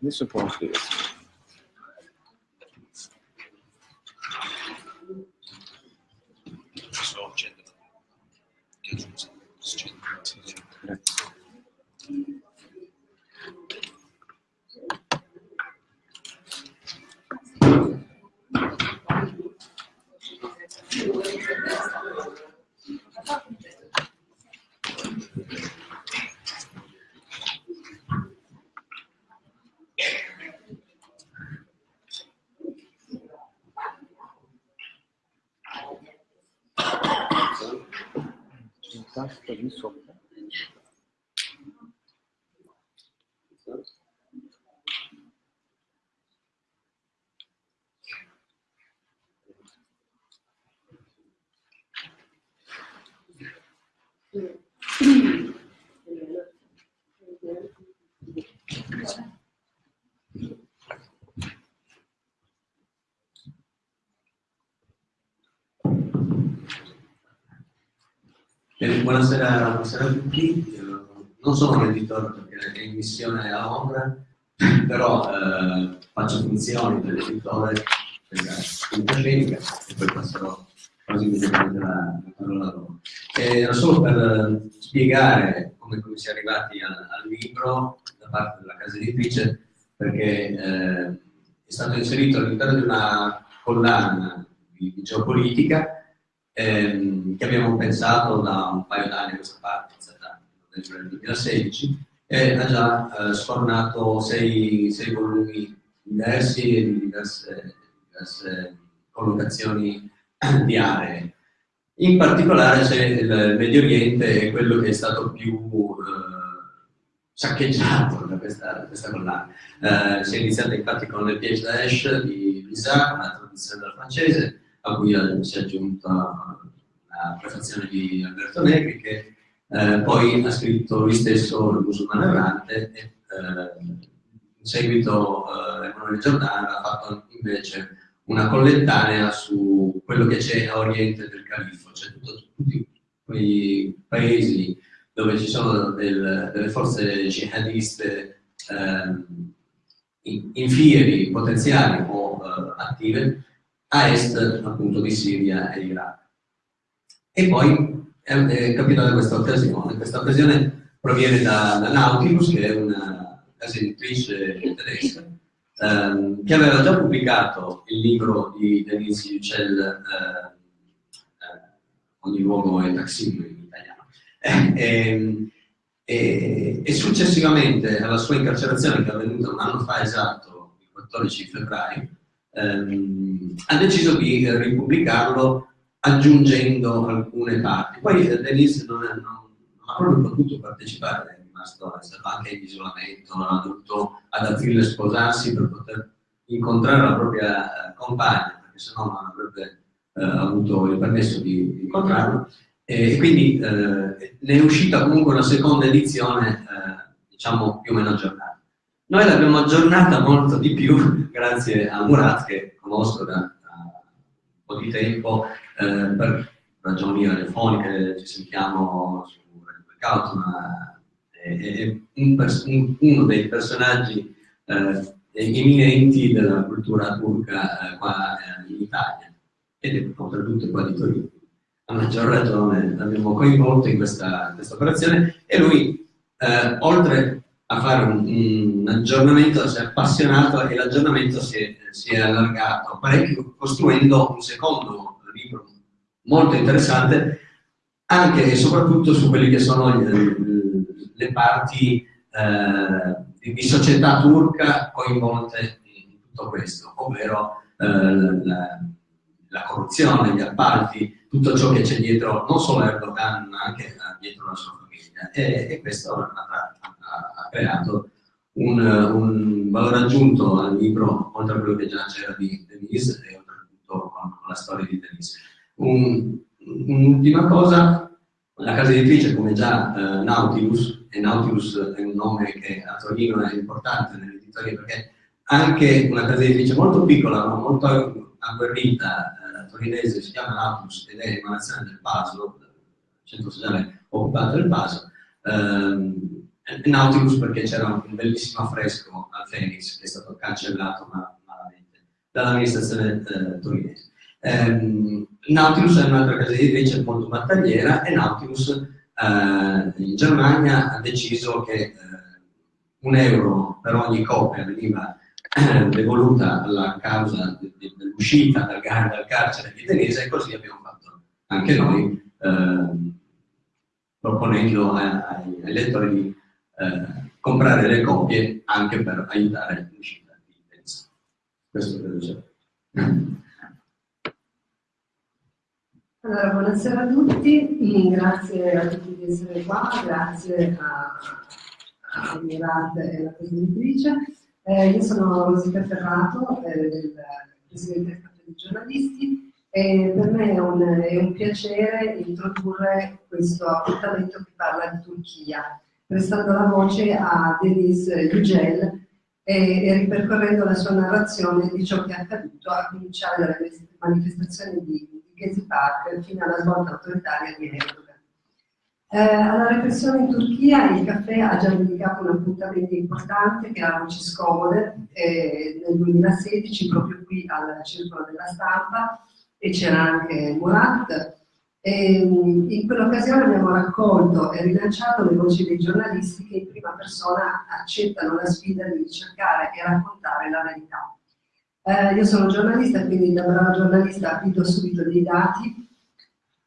Adesso può scriversi. Grazie. C'è un tasto lì sopra. Bene, buonasera, buonasera a tutti. Non sono un editore perché è in missione a Londra, però eh, faccio funzioni dell'editore della quinta scenica e poi passerò quasi immediatamente la la parola a loro. Era solo per eh, spiegare come, come si è arrivati al, al libro da parte della casa editrice, perché eh, è stato inserito all'interno di una collana di, di geopolitica ehm, che abbiamo pensato da un paio d'anni a questa parte, novembre del 2016, e ha già eh, sfornato sei, sei volumi diversi e di diverse, diverse collocazioni di aree. In particolare c'è il Medio Oriente, è quello che è stato più eh, saccheggiato da questa, da questa collana. Eh, si è iniziato infatti con le Piège d'Aesh di Lisa, una traduzione dal francese, a cui si è aggiunta la prefazione di Alberto Negri, che eh, poi ha scritto lui stesso Il musulmano errante e eh, in seguito eh, Emanuele Giordano ha fatto invece una collettanea su quello che c'è a oriente del califfo, cioè tutto, tutti quei paesi dove ci sono del, delle forze jihadiste ehm, in, in fieri potenziali o eh, attive a est appunto di Siria e Iraq. E poi è, è capitata questa occasione, questa occasione proviene da, da Nautilus, che è una casa editrice tedesca, ehm, che aveva già pubblicato il libro di Denise Yücel, eh, eh, Ogni luogo è taxibile in italiano, e, e, e, successivamente alla sua incarcerazione, che è avvenuta un anno fa esatto, il 14 febbraio, ehm, ha deciso di ripubblicarlo aggiungendo alcune parti. Poi eh, Denise non, non, non, ha proprio potuto partecipare, è rimasto anche in isolamento, ha dovuto ad aprile sposarsi per poter incontrare la propria eh, compagna, perché sennò non avrebbe eh, avuto il permesso di, di incontrarlo. E, quindi eh, ne è uscita comunque una seconda edizione, eh, diciamo più o meno aggiornata. Noi l'abbiamo aggiornata molto di più grazie a Murat, che conosco da, da un po' di tempo, eh, per ragioni radiofoniche, ci sentiamo su Radio Blackout, ma è, è un un, uno dei personaggi eh, eminenti della cultura turca eh, qua eh, in Italia, ed è oltretutto qua di Torino. A maggior ragione l'abbiamo coinvolto in questa, questa operazione e lui, eh, oltre a fare un, un aggiornamento, si è appassionato e l'aggiornamento si, si, è allargato parecchio costruendo un secondo libro molto interessante anche e soprattutto su quelle che sono le, le parti eh, di società turca coinvolte in tutto questo, ovvero eh, la, la, corruzione, gli appalti, tutto ciò che c'è dietro non solo Erdogan ma anche dietro la sua famiglia. E, e questo ha, ha creato un, un, valore aggiunto al libro, oltre a quello che già c'era di Denise e oltretutto con, con la storia di Denise. Un'ultima un cosa, la casa editrice come già eh, Nautilus, e Nautilus è un nome che a Torino è importante nell'editoria perché anche una casa editrice molto piccola ma molto agguerrita eh, torinese si chiama Nautilus ed è emanazione del PASO, centro sociale occupato del PASO, ehm, Nautilus perché c'era un bellissimo affresco al Phoenix che è stato cancellato ma, malamente dall'amministrazione eh, torinese. Um, Nautilus è un'altra casa editrice molto battagliera e Nautilus uh, in Germania ha deciso che uh, un euro per ogni copia veniva uh, devoluta alla causa dell'uscita dal, dal, carcere di Denise e così abbiamo fatto anche noi ehm, proponendo ai, ai lettori di comprare le copie anche per aiutare l'uscita di Denise. Questo credo sia. Allora, buonasera a tutti, grazie a tutti di essere qua, grazie a, a Mirad e alla presentatrice. Eh, io sono Rosita Ferrato, eh, Presidente dei Giornalisti e per me è un, è un, piacere introdurre questo appuntamento che parla di Turchia, prestando la voce a Denis Yücel e, e ripercorrendo la sua narrazione di ciò che è accaduto, a cominciare dalle manifestazioni di Gezi Park fino alla svolta autoritaria di Erdogan. Eh, alla repressione in Turchia il caffè ha già dedicato un appuntamento importante che era Voci Scomode eh, nel 2016 proprio qui al Circolo della Stampa e c'era anche Murat. E, mm, in quell'occasione abbiamo raccolto e rilanciato le voci dei giornalisti che in prima persona accettano la sfida di ricercare e raccontare la verità. Eh, io sono giornalista, quindi da brava giornalista do subito dei dati.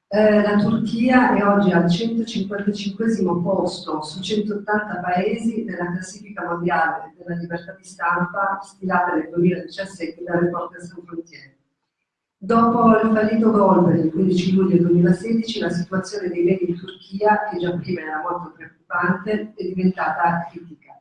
Eh, la Turchia è oggi al 155 posto su 180 paesi nella classifica mondiale della libertà di stampa stilata nel 2017 da Reporters Sans Frontiere. Dopo il fallito golpe del 15 luglio 2016, la situazione dei media in Turchia, che già prima era molto preoccupante, è diventata critica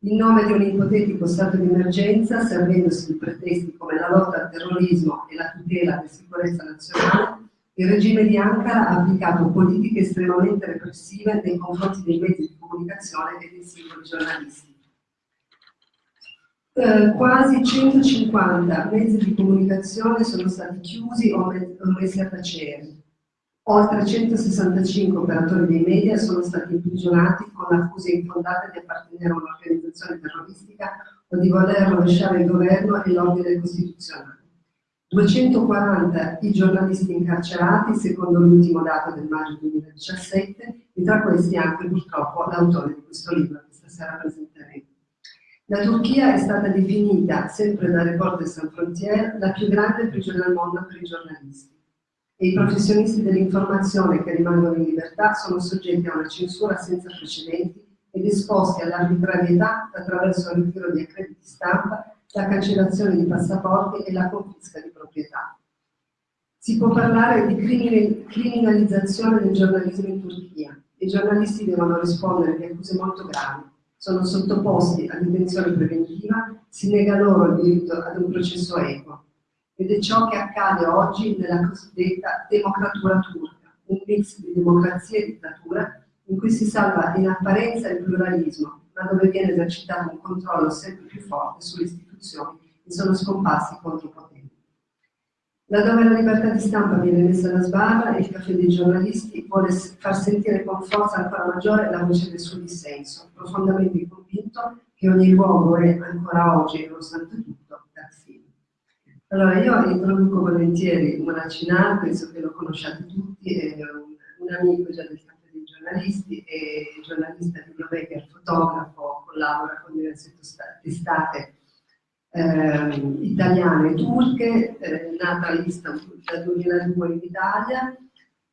in nome di un ipotetico stato di emergenza, servendosi di pretesti come la lotta al terrorismo e la tutela della sicurezza nazionale, il regime di Ankara ha applicato politiche estremamente repressive nei confronti dei mezzi di comunicazione e dei singoli giornalisti. Eh, quasi 150 mezzi di comunicazione sono stati chiusi o messi a tacere, Oltre 165 operatori dei media sono stati imprigionati con accuse infondate di appartenere a un'organizzazione terroristica o di voler rovesciare il governo e l'ordine costituzionale. 240 i giornalisti incarcerati, secondo l'ultimo dato del maggio 2017, e tra questi anche purtroppo l'autore di questo libro che stasera presenteremo. La Turchia è stata definita, sempre da Reporter Sans Frontières, la più grande prigione al mondo per i giornalisti e i professionisti dell'informazione che rimangono in libertà sono soggetti a una censura senza precedenti ed esposti all'arbitrarietà attraverso il ritiro di accrediti stampa, la cancellazione di passaporti e la confisca di proprietà. Si può parlare di criminalizzazione del giornalismo in Turchia. I giornalisti devono rispondere di accuse molto gravi. Sono sottoposti a detenzione preventiva, si nega loro il diritto ad un processo equo, ed è ciò che accade oggi nella cosiddetta democratura turca, un mix di democrazia e dittatura in cui si salva in apparenza il pluralismo, ma dove viene esercitato un controllo sempre più forte sulle istituzioni e sono scomparsi i contropotenti. Laddove la libertà di stampa viene messa alla sbarra, il caffè dei giornalisti vuole far sentire con forza ancora maggiore la voce del suo dissenso, profondamente convinto che ogni luogo è ancora oggi, nonostante tutto, allora, io introduco volentieri Monacinà, penso che lo conosciate tutti, è un, un amico già del campo dei giornalisti, è giornalista, videomaker, fotografo, collabora con diverse testate eh, italiane e turche, eh, nata a Istanbul dal 2002 in Italia.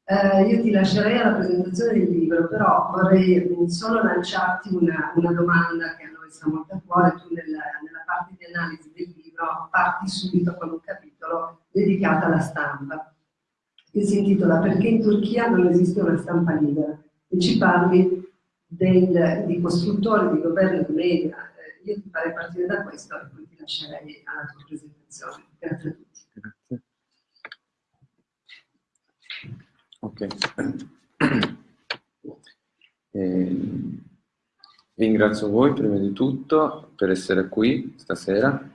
Eh, io ti lascerei alla presentazione del libro, però vorrei solo lanciarti una, una domanda che a noi sta molto a cuore, tu nella, nella parte di analisi del libro libro parti subito con un capitolo dedicato alla stampa, che si intitola Perché in Turchia non esiste una stampa libera e ci parli del, di costruttori, di governo, di media. Io ti farei partire da questo e poi ti lascerei alla tua presentazione. Grazie a tutti. Grazie. Ok. Eh, ringrazio voi prima di tutto per essere qui stasera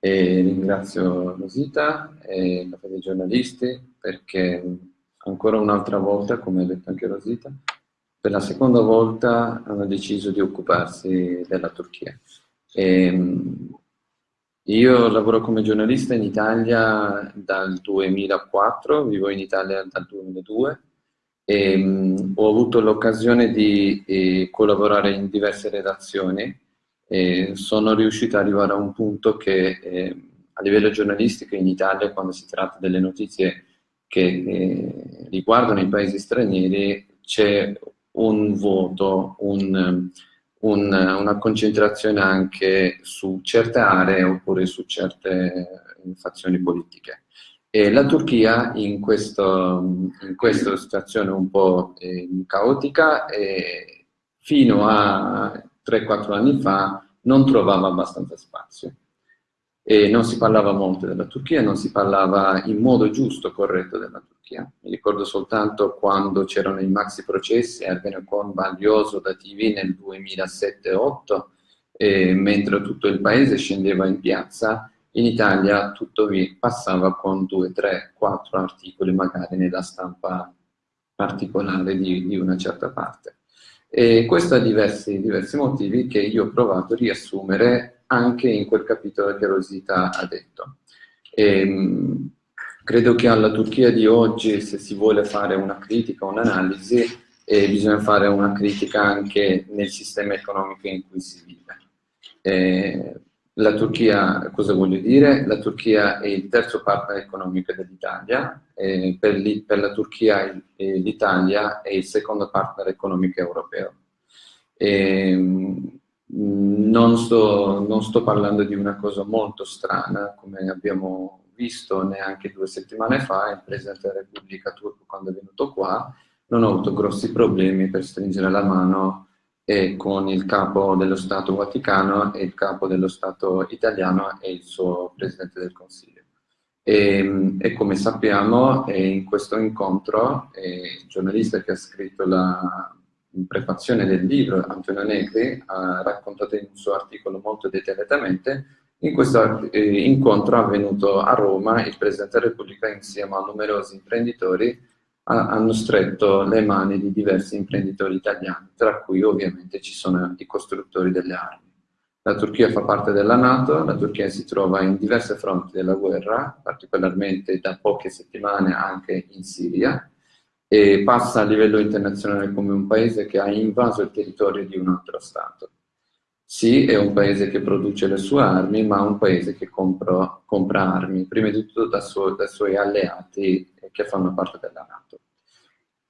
e ringrazio Rosita e dei giornalisti perché ancora un'altra volta, come ha detto anche Rosita, per la seconda volta hanno deciso di occuparsi della Turchia. Ehm, io lavoro come giornalista in Italia dal 2004, vivo in Italia dal 2002 e um, ho avuto l'occasione di eh, collaborare in diverse redazioni e sono riuscito ad arrivare a un punto che eh, a livello giornalistico in Italia quando si tratta delle notizie che eh, riguardano i paesi stranieri c'è un voto, un, un, una concentrazione anche su certe aree oppure su certe fazioni politiche. E la Turchia in, questo, in questa situazione un po' eh, caotica fino a 3-4 anni fa non trovava abbastanza spazio e non si parlava molto della Turchia, non si parlava in modo giusto, corretto della Turchia. Mi ricordo soltanto quando c'erano i maxi processi a Ergenekon Baglioso da TV nel 2007-2008, mentre tutto il paese scendeva in piazza, in Italia tutto passava con due, tre, quattro articoli magari nella stampa particolare di, di una certa parte. E questo ha diversi, diversi motivi che io ho provato a riassumere anche in quel capitolo che Rosita ha detto. E, ehm, credo che alla Turchia di oggi, se si vuole fare una critica, un'analisi, eh, bisogna fare una critica anche nel sistema economico in cui si vive. Eh, la Turchia, cosa voglio dire? La Turchia è il terzo partner economico dell'Italia, eh, per, per, la Turchia l'Italia è il secondo partner economico europeo. Ehm, non sto, non sto parlando di una cosa molto strana, come abbiamo visto neanche due settimane fa, il Presidente della Repubblica turco quando è venuto qua, non ho avuto grossi problemi per stringere la mano e con il capo dello Stato Vaticano e il capo dello Stato italiano e il suo Presidente del Consiglio. E, e come sappiamo in questo incontro il giornalista che ha scritto la in prefazione del libro Antonio Negri ha raccontato in un suo articolo molto dettagliatamente in questo eh, incontro avvenuto a Roma il Presidente della Repubblica insieme a numerosi imprenditori ha, hanno stretto le mani di diversi imprenditori italiani tra cui ovviamente ci sono i costruttori delle armi. La Turchia fa parte della Nato, la Turchia si trova in diverse fronti della guerra, particolarmente da poche settimane anche in Siria, e passa a livello internazionale come un paese che ha invaso il territorio di un altro Stato. Sì, è un paese che produce le sue armi, ma un paese che compra, compra armi, prima di tutto da suo, dai suoi alleati che fanno parte della Nato.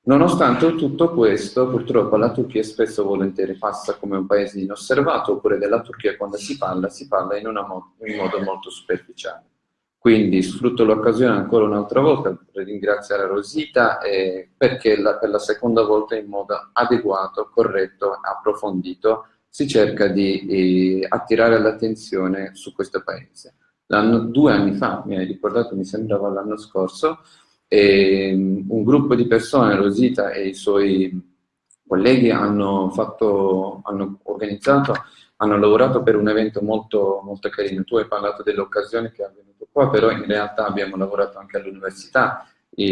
Nonostante tutto questo, purtroppo la Turchia spesso e volentieri passa come un paese inosservato, oppure della Turchia quando si parla, si parla in, mo in modo molto superficiale. Quindi sfrutto l'occasione ancora un'altra volta per ringraziare Rosita eh, perché la, per la seconda volta in modo adeguato, corretto, approfondito si cerca di eh, attirare l'attenzione su questo paese. due anni fa, mi hai ricordato, mi sembrava l'anno scorso, eh, un gruppo di persone, Rosita e i suoi colleghi hanno, fatto, hanno organizzato, hanno lavorato per un evento molto, molto carino. Tu hai parlato dell'occasione che ha avvenuto Qua però in realtà abbiamo lavorato anche all'università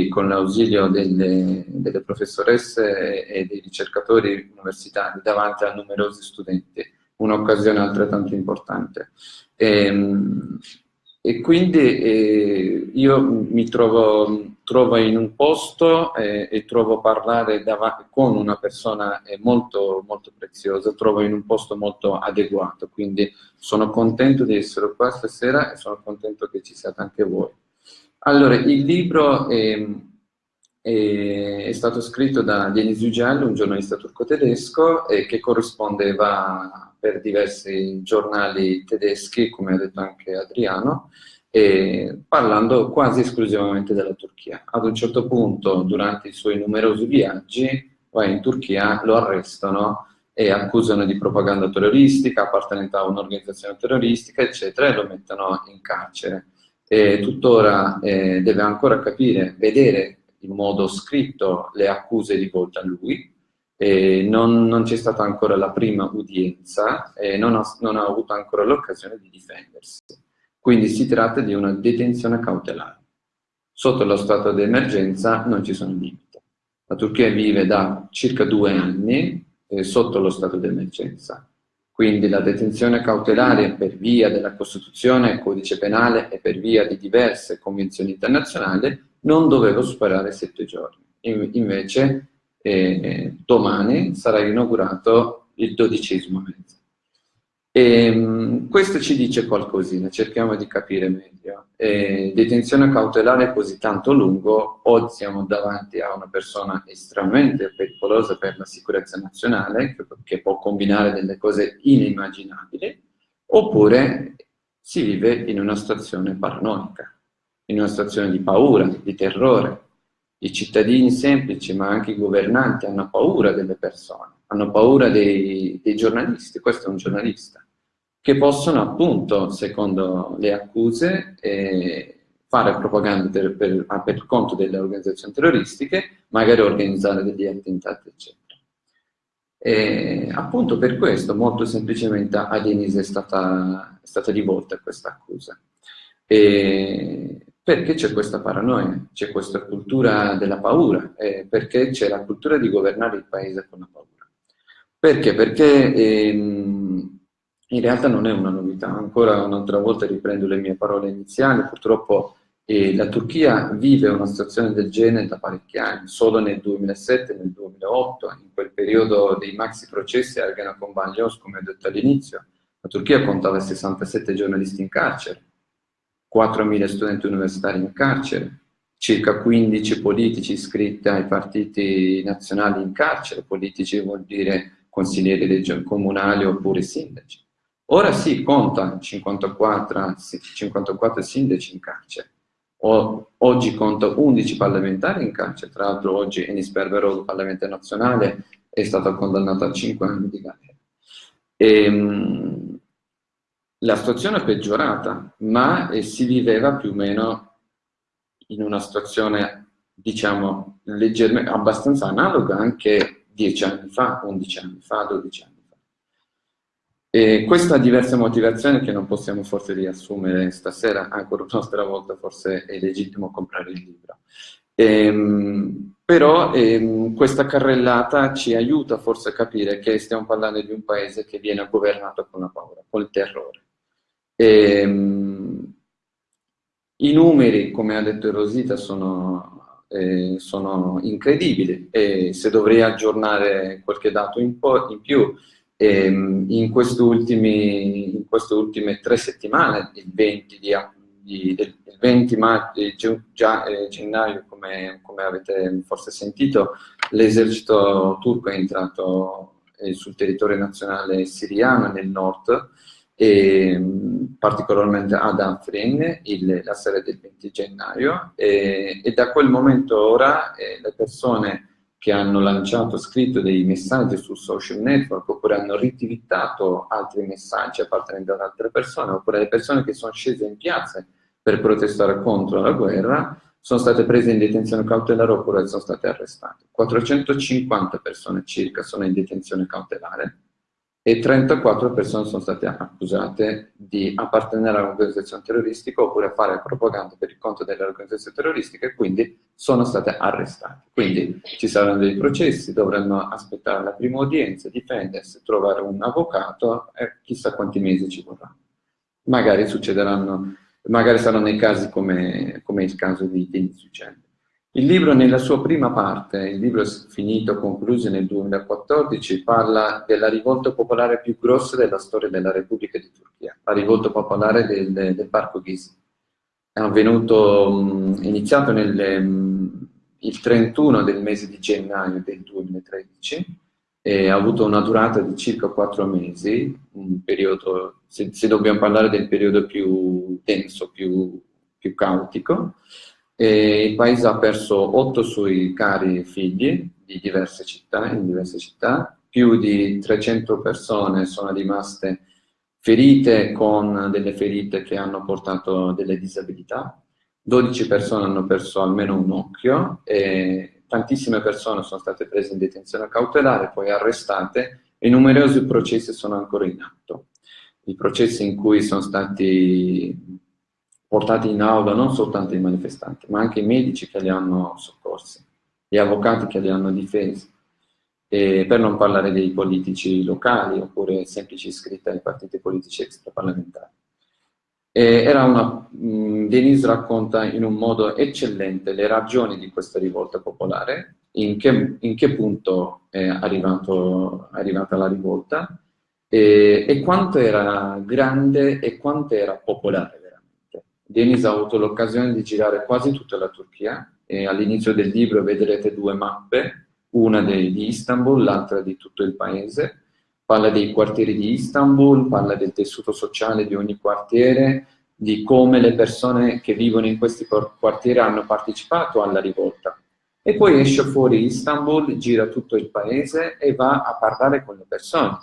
con l'ausilio delle, delle, professoresse e dei ricercatori universitari davanti a numerosi studenti, un'occasione altrettanto importante. E, ehm, e quindi eh, io mi trovo, trovo, in un posto eh, e trovo parlare con una persona eh, molto, molto preziosa, trovo in un posto molto adeguato, quindi sono contento di essere qua stasera e sono contento che ci siate anche voi. Allora, il libro è, è, è stato scritto da Denis Yücel, un giornalista turco-tedesco, che corrispondeva per diversi giornali tedeschi, come ha detto anche Adriano, parlando quasi esclusivamente della Turchia. Ad un certo punto, durante i suoi numerosi viaggi, va in Turchia, lo arrestano e accusano di propaganda terroristica, appartenenza a un'organizzazione terroristica, eccetera, e lo mettono in carcere. E tuttora eh, deve ancora capire, vedere in modo scritto le accuse rivolte a lui, eh, non, non c'è stata ancora la prima udienza e non ha, non ha avuto ancora l'occasione di difendersi. Quindi si tratta di una detenzione cautelare. Sotto lo stato di emergenza non ci sono limiti. La Turchia vive da circa due anni eh, sotto lo stato d'emergenza. Quindi la detenzione cautelare per via della Costituzione, codice penale e per via di diverse convenzioni internazionali non doveva superare sette giorni. invece eh, domani sarà inaugurato il dodicesimo mese. E, ehm, questo ci dice qualcosina, cerchiamo di capire meglio. E, detenzione cautelare così tanto lungo, o siamo davanti a una persona estremamente pericolosa per la sicurezza nazionale, che, che può combinare delle cose inimmaginabili, oppure si vive in una situazione paranoica, in una situazione di paura, di terrore. I cittadini semplici, ma anche i governanti, hanno paura delle persone, hanno paura dei, dei giornalisti, questo è un giornalista, che possono appunto, secondo le accuse, eh, fare propaganda per, per, per, conto delle organizzazioni terroristiche, magari organizzare degli attentati, eccetera. E appunto per questo, molto semplicemente, a Denise è stata, è stata rivolta questa accusa. E perché c'è questa paranoia, c'è questa cultura della paura, eh, perché c'è la cultura di governare il paese con la paura. Perché? Perché ehm, in realtà non è una novità, ancora un'altra volta riprendo le mie parole iniziali, purtroppo eh, la Turchia vive una situazione del genere da parecchi anni, solo nel 2007 nel 2008, in quel periodo dei maxi processi a Ergenekon Banlios, come ho detto all'inizio, la Turchia contava 67 giornalisti in carcere, 4.000 studenti universitari in carcere, circa 15 politici iscritti ai partiti nazionali in carcere, politici vuol dire consiglieri comunali oppure sindaci. Ora sì, conta 54, 54 sindaci in carcere, o, oggi conta 11 parlamentari in carcere, tra l'altro oggi Enis Berberò, parlamentare nazionale, è stato condannato a 5 anni di galera. E, ehm, la situazione è peggiorata, ma eh, si viveva più o meno in una situazione, diciamo, leggermente, abbastanza analoga anche 10 anni fa, 11 anni fa, 12 anni fa. E questo ha diverse motivazioni che non possiamo forse riassumere stasera, ancora un'altra volta forse è legittimo comprare il libro. Ehm, però ehm, questa carrellata ci aiuta forse a capire che stiamo parlando di un paese che viene governato con la paura, con il terrore. Ehm, I numeri, come ha detto Rosita, sono, eh, sono incredibili e se dovrei aggiornare qualche dato in, in più, ehm, in, queste ultimi, in queste ultime tre settimane, il 20, di, di, del, il 20 maggio, già, eh, gennaio, come, come, avete forse sentito, l'esercito turco è entrato eh, sul territorio nazionale siriano nel nord, e, particolarmente ad Afrin il, la sera del 20 gennaio e, e da quel momento ora eh, le persone che hanno lanciato, scritto dei messaggi sul social network oppure hanno ritwittato altri messaggi appartenenti ad altre persone oppure le persone che sono scese in piazza per protestare contro la guerra sono state prese in detenzione cautelare oppure sono state arrestate. 450 persone circa sono in detenzione cautelare e 34 persone sono state accusate di appartenere a un'organizzazione terroristica oppure a fare propaganda per il conto delle organizzazioni terroristiche e quindi sono state arrestate. Quindi ci saranno dei processi, dovranno aspettare la prima udienza, difendersi, trovare un avvocato e chissà quanti mesi ci vorranno. Magari succederanno, magari saranno nei casi come, come il caso di Denis Uccelli. Il libro nella sua prima parte, il libro finito, concluso nel 2014, parla della rivolta popolare più grossa della storia della Repubblica di Turchia, la rivolta popolare del, del Parco Ghizi. È avvenuto, iniziato nel, il 31 del mese di gennaio del 2013 e ha avuto una durata di circa quattro mesi, un periodo, se, se dobbiamo parlare del periodo più denso, più, più caotico, e il paese ha perso otto suoi cari figli di diverse città, in diverse città, più di 300 persone sono rimaste ferite con delle ferite che hanno portato delle disabilità, 12 persone hanno perso almeno un occhio e tantissime persone sono state prese in detenzione cautelare, poi arrestate e numerosi processi sono ancora in atto. I processi in cui sono stati portati in aula non soltanto i manifestanti, ma anche i medici che li hanno soccorsi. gli avvocati che li hanno difesi, e per non parlare dei politici locali oppure semplici iscritti ai partiti politici extraparlamentari. era una, mh, Denise racconta in un modo eccellente le ragioni di questa rivolta popolare, in che, in che punto è arrivato, arrivata la rivolta e, e quanto era grande e quanto era popolare Denise ha avuto l'occasione di girare quasi tutta la Turchia e all'inizio del libro vedrete due mappe, una di Istanbul, l'altra di tutto il paese. Parla dei quartieri di Istanbul, parla del tessuto sociale di ogni quartiere, di come le persone che vivono in questi quartieri hanno partecipato alla rivolta. E poi esce fuori Istanbul, gira tutto il paese e va a parlare con le persone,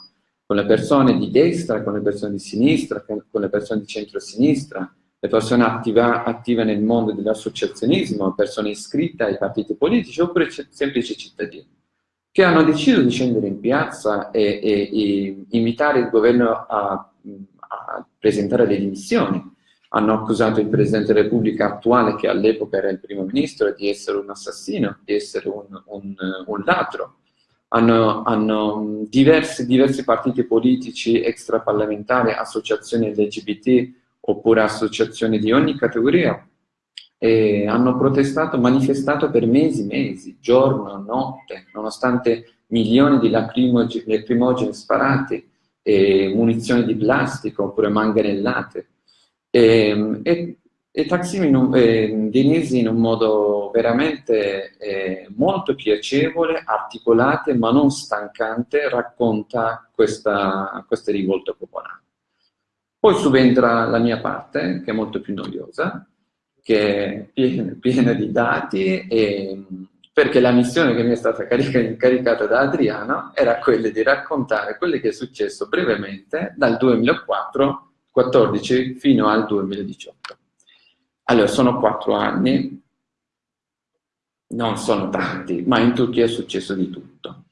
con le persone di destra, con le persone di sinistra, con le persone di centro-sinistra, le persone attiva, attive nel mondo dell'associazionismo, persone iscritte ai partiti politici oppure semplici cittadini, che hanno deciso di scendere in piazza e, e, e invitare il governo a, a, presentare le dimissioni. Hanno accusato il Presidente della Repubblica attuale, che all'epoca era il primo ministro, di essere un assassino, di essere un, un, un ladro. Hanno, hanno diversi, diversi partiti politici extraparlamentari, associazioni LGBT, oppure associazioni di ogni categoria, e hanno protestato, manifestato per mesi, mesi, giorno, notte, nonostante milioni di lacrimogeni sparati, e munizioni di plastica oppure manganellate. E, e, e Taksim eh, Denisi in un modo veramente eh, molto piacevole, articolate ma non stancante, racconta questa, questa rivolta popolare. Poi subentra la mia parte, che è molto più noiosa, che è piena, piena di dati, e, perché la missione che mi è stata incaricata da Adriano era quella di raccontare quello che è successo brevemente dal 2014 fino al 2018. Allora, sono quattro anni, non sono tanti, ma in Turchia è successo di tutto.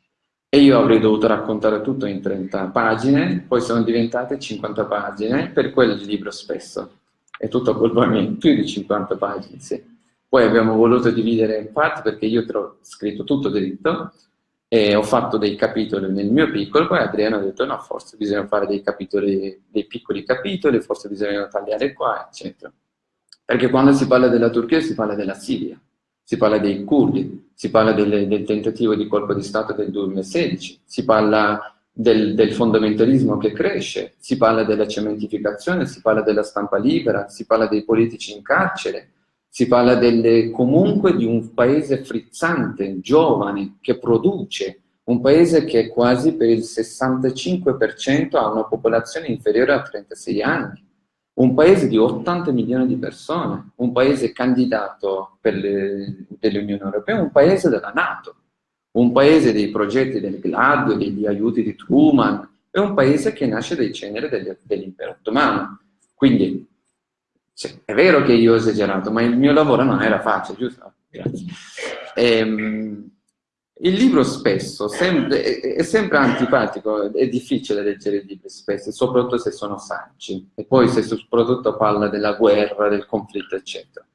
E io avrei dovuto raccontare tutto in 30 pagine, poi sono diventate 50 pagine, per quello il libro spesso. È tutto colpa mia, più di 50 pagine, sì. Poi abbiamo voluto dividere in parti perché io ho scritto tutto dritto e ho fatto dei capitoli nel mio piccolo, poi Adriano ha detto no, forse bisogna fare dei capitoli, dei piccoli capitoli, forse bisogna tagliare qua, eccetera. Perché quando si parla della Turchia si parla della Siria si parla dei curdi, si parla del, del tentativo di colpo di Stato del 2016, si parla del, del, fondamentalismo che cresce, si parla della cementificazione, si parla della stampa libera, si parla dei politici in carcere, si parla delle, comunque di un paese frizzante, giovane, che produce, un paese che quasi per il 65% ha una popolazione inferiore a 36 anni un paese di 80 milioni di persone, un paese candidato per l'Unione Europea, un paese della Nato, un paese dei progetti del GLAD, degli aiuti di Truman, è un paese che nasce dai ceneri dell'impero ottomano. Quindi, sì, è vero che io ho esagerato, ma il mio lavoro non era facile, giusto? Grazie. Ehm, il libro spesso sempre, è, sempre antipatico, è difficile leggere i libri spesso, soprattutto se sono saggi, e poi se soprattutto parla della guerra, del conflitto, eccetera.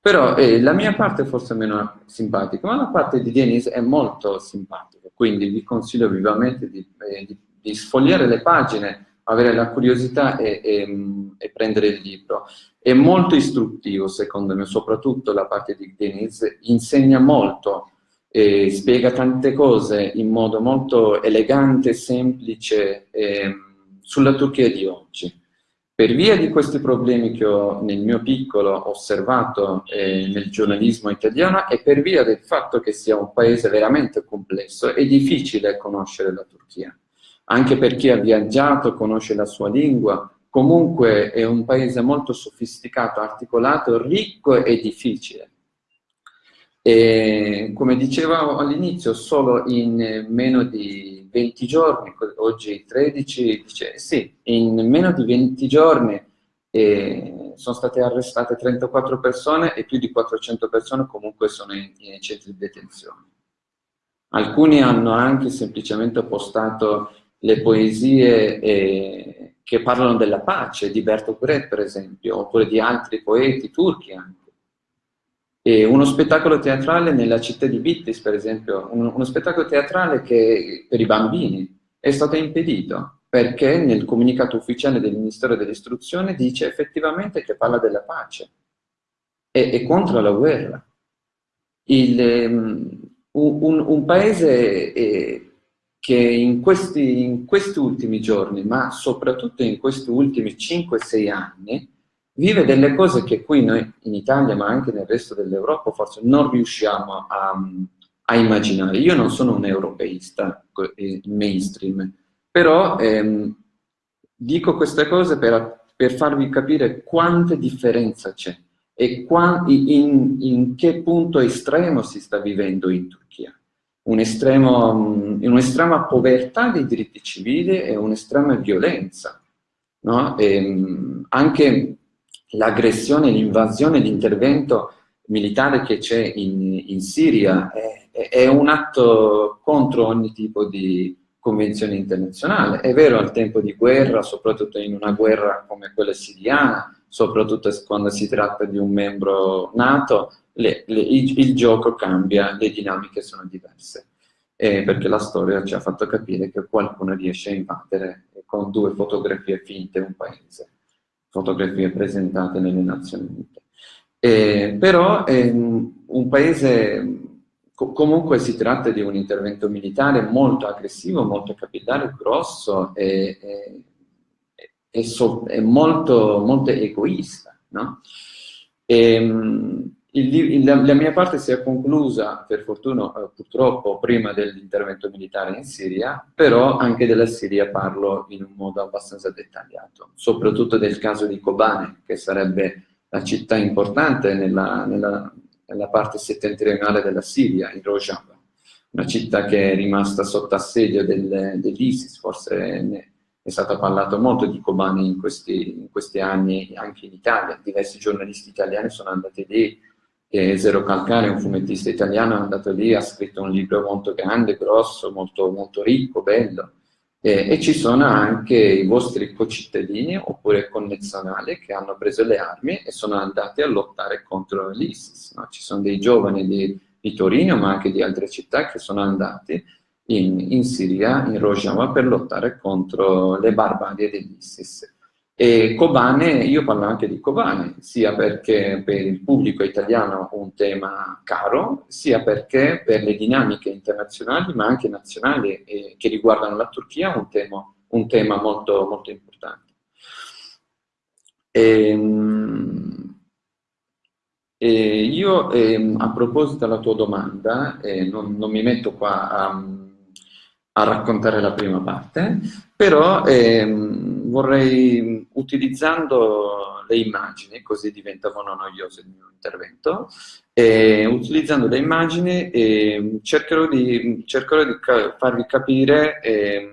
Però eh, la mia parte è forse meno simpatica, ma la parte di Denise è molto simpatica, quindi vi consiglio vivamente di, eh, di, di sfogliare le pagine, avere la curiosità e, e, e, prendere il libro. È molto istruttivo, secondo me, soprattutto la parte di Denise, insegna molto eh, spiega tante cose in modo molto elegante semplice eh, sulla Turchia di oggi. Per via di questi problemi che ho nel mio piccolo osservato eh, nel giornalismo italiano e per via del fatto che sia un paese veramente complesso, è difficile conoscere la Turchia. Anche per chi ha viaggiato, conosce la sua lingua, comunque è un paese molto sofisticato, articolato, ricco e difficile. E, come dicevo all'inizio, solo in meno di 20 giorni, oggi 13, dice, sì, in meno di 20 giorni eh, sono state arrestate 34 persone e più di 400 persone comunque sono in, in centri di detenzione. Alcuni hanno anche semplicemente postato le poesie eh, che parlano della pace, di Bertolt Brecht per esempio, oppure di altri poeti turchi anche E uno spettacolo teatrale nella città di Bittis, per esempio, uno, uno spettacolo teatrale che per i bambini è stato impedito perché nel comunicato ufficiale del Ministero dell'Istruzione dice effettivamente che parla della pace e, e contro la guerra. Il, um, un, un, paese eh, che in questi, in questi, ultimi giorni, ma soprattutto in questi ultimi 5-6 anni, vive delle cose che qui noi in Italia, ma anche nel resto dell'Europa, forse non riusciamo a, a, immaginare. Io non sono un europeista eh, mainstream, però ehm, dico queste cose per, per farvi capire quante differenza c'è e in, in, che punto estremo si sta vivendo in Turchia. Un'estrema un povertà dei diritti civili e un'estrema violenza. No? anche l'aggressione, l'invasione, l'intervento militare che c'è in, in, Siria è, è, un atto contro ogni tipo di convenzione internazionale. È vero al tempo di guerra, soprattutto in una guerra come quella siriana, soprattutto quando si tratta di un membro nato, le, le, il, il, gioco cambia, le dinamiche sono diverse. Eh, perché la storia ci ha fatto capire che qualcuno riesce a invadere con due fotografie finte un paese, fotografie presentate nelle Nazioni Unite. Eh, però eh, un paese, comunque si tratta di un intervento militare molto aggressivo, molto capillare, grosso e, e è, so, è molto, molto, egoista. No? E, ehm, il, il, la mia parte si è conclusa, per fortuna, eh, purtroppo, prima dell'intervento militare in Siria, però anche della Siria parlo in un modo abbastanza dettagliato, soprattutto del caso di Kobane, che sarebbe la città importante nella, nella, nella parte settentrionale della Siria, in Rojava, una città che è rimasta sotto assedio del, dell'ISIS, forse è stato parlato molto di Kobane in questi, in questi, anni anche in Italia, diversi giornalisti italiani sono andati lì, e Zero Calcare, un fumettista italiano, è andato lì, ha scritto un libro molto grande, grosso, molto, molto ricco, bello, e, e, ci sono anche i vostri concittadini oppure connazionali che hanno preso le armi e sono andati a lottare contro l'ISIS. No? Ci sono dei giovani di, di Torino, ma anche di altre città che sono andati in, in Siria, in Rojava, per lottare contro le barbarie dell'ISIS. E Kobane, io parlo anche di Kobane, sia perché per il pubblico italiano un tema caro, sia perché per le dinamiche internazionali, ma anche nazionali eh, che riguardano la Turchia, un tema, un tema molto, molto importante. Ehm, e io, eh, a proposito della tua domanda, eh, non, non, mi metto qua a a raccontare la prima parte, però ehm, vorrei, utilizzando le immagini, così diventa meno noioso il mio intervento, eh, utilizzando le immagini eh, cercherò, di, cercherò di farvi capire eh,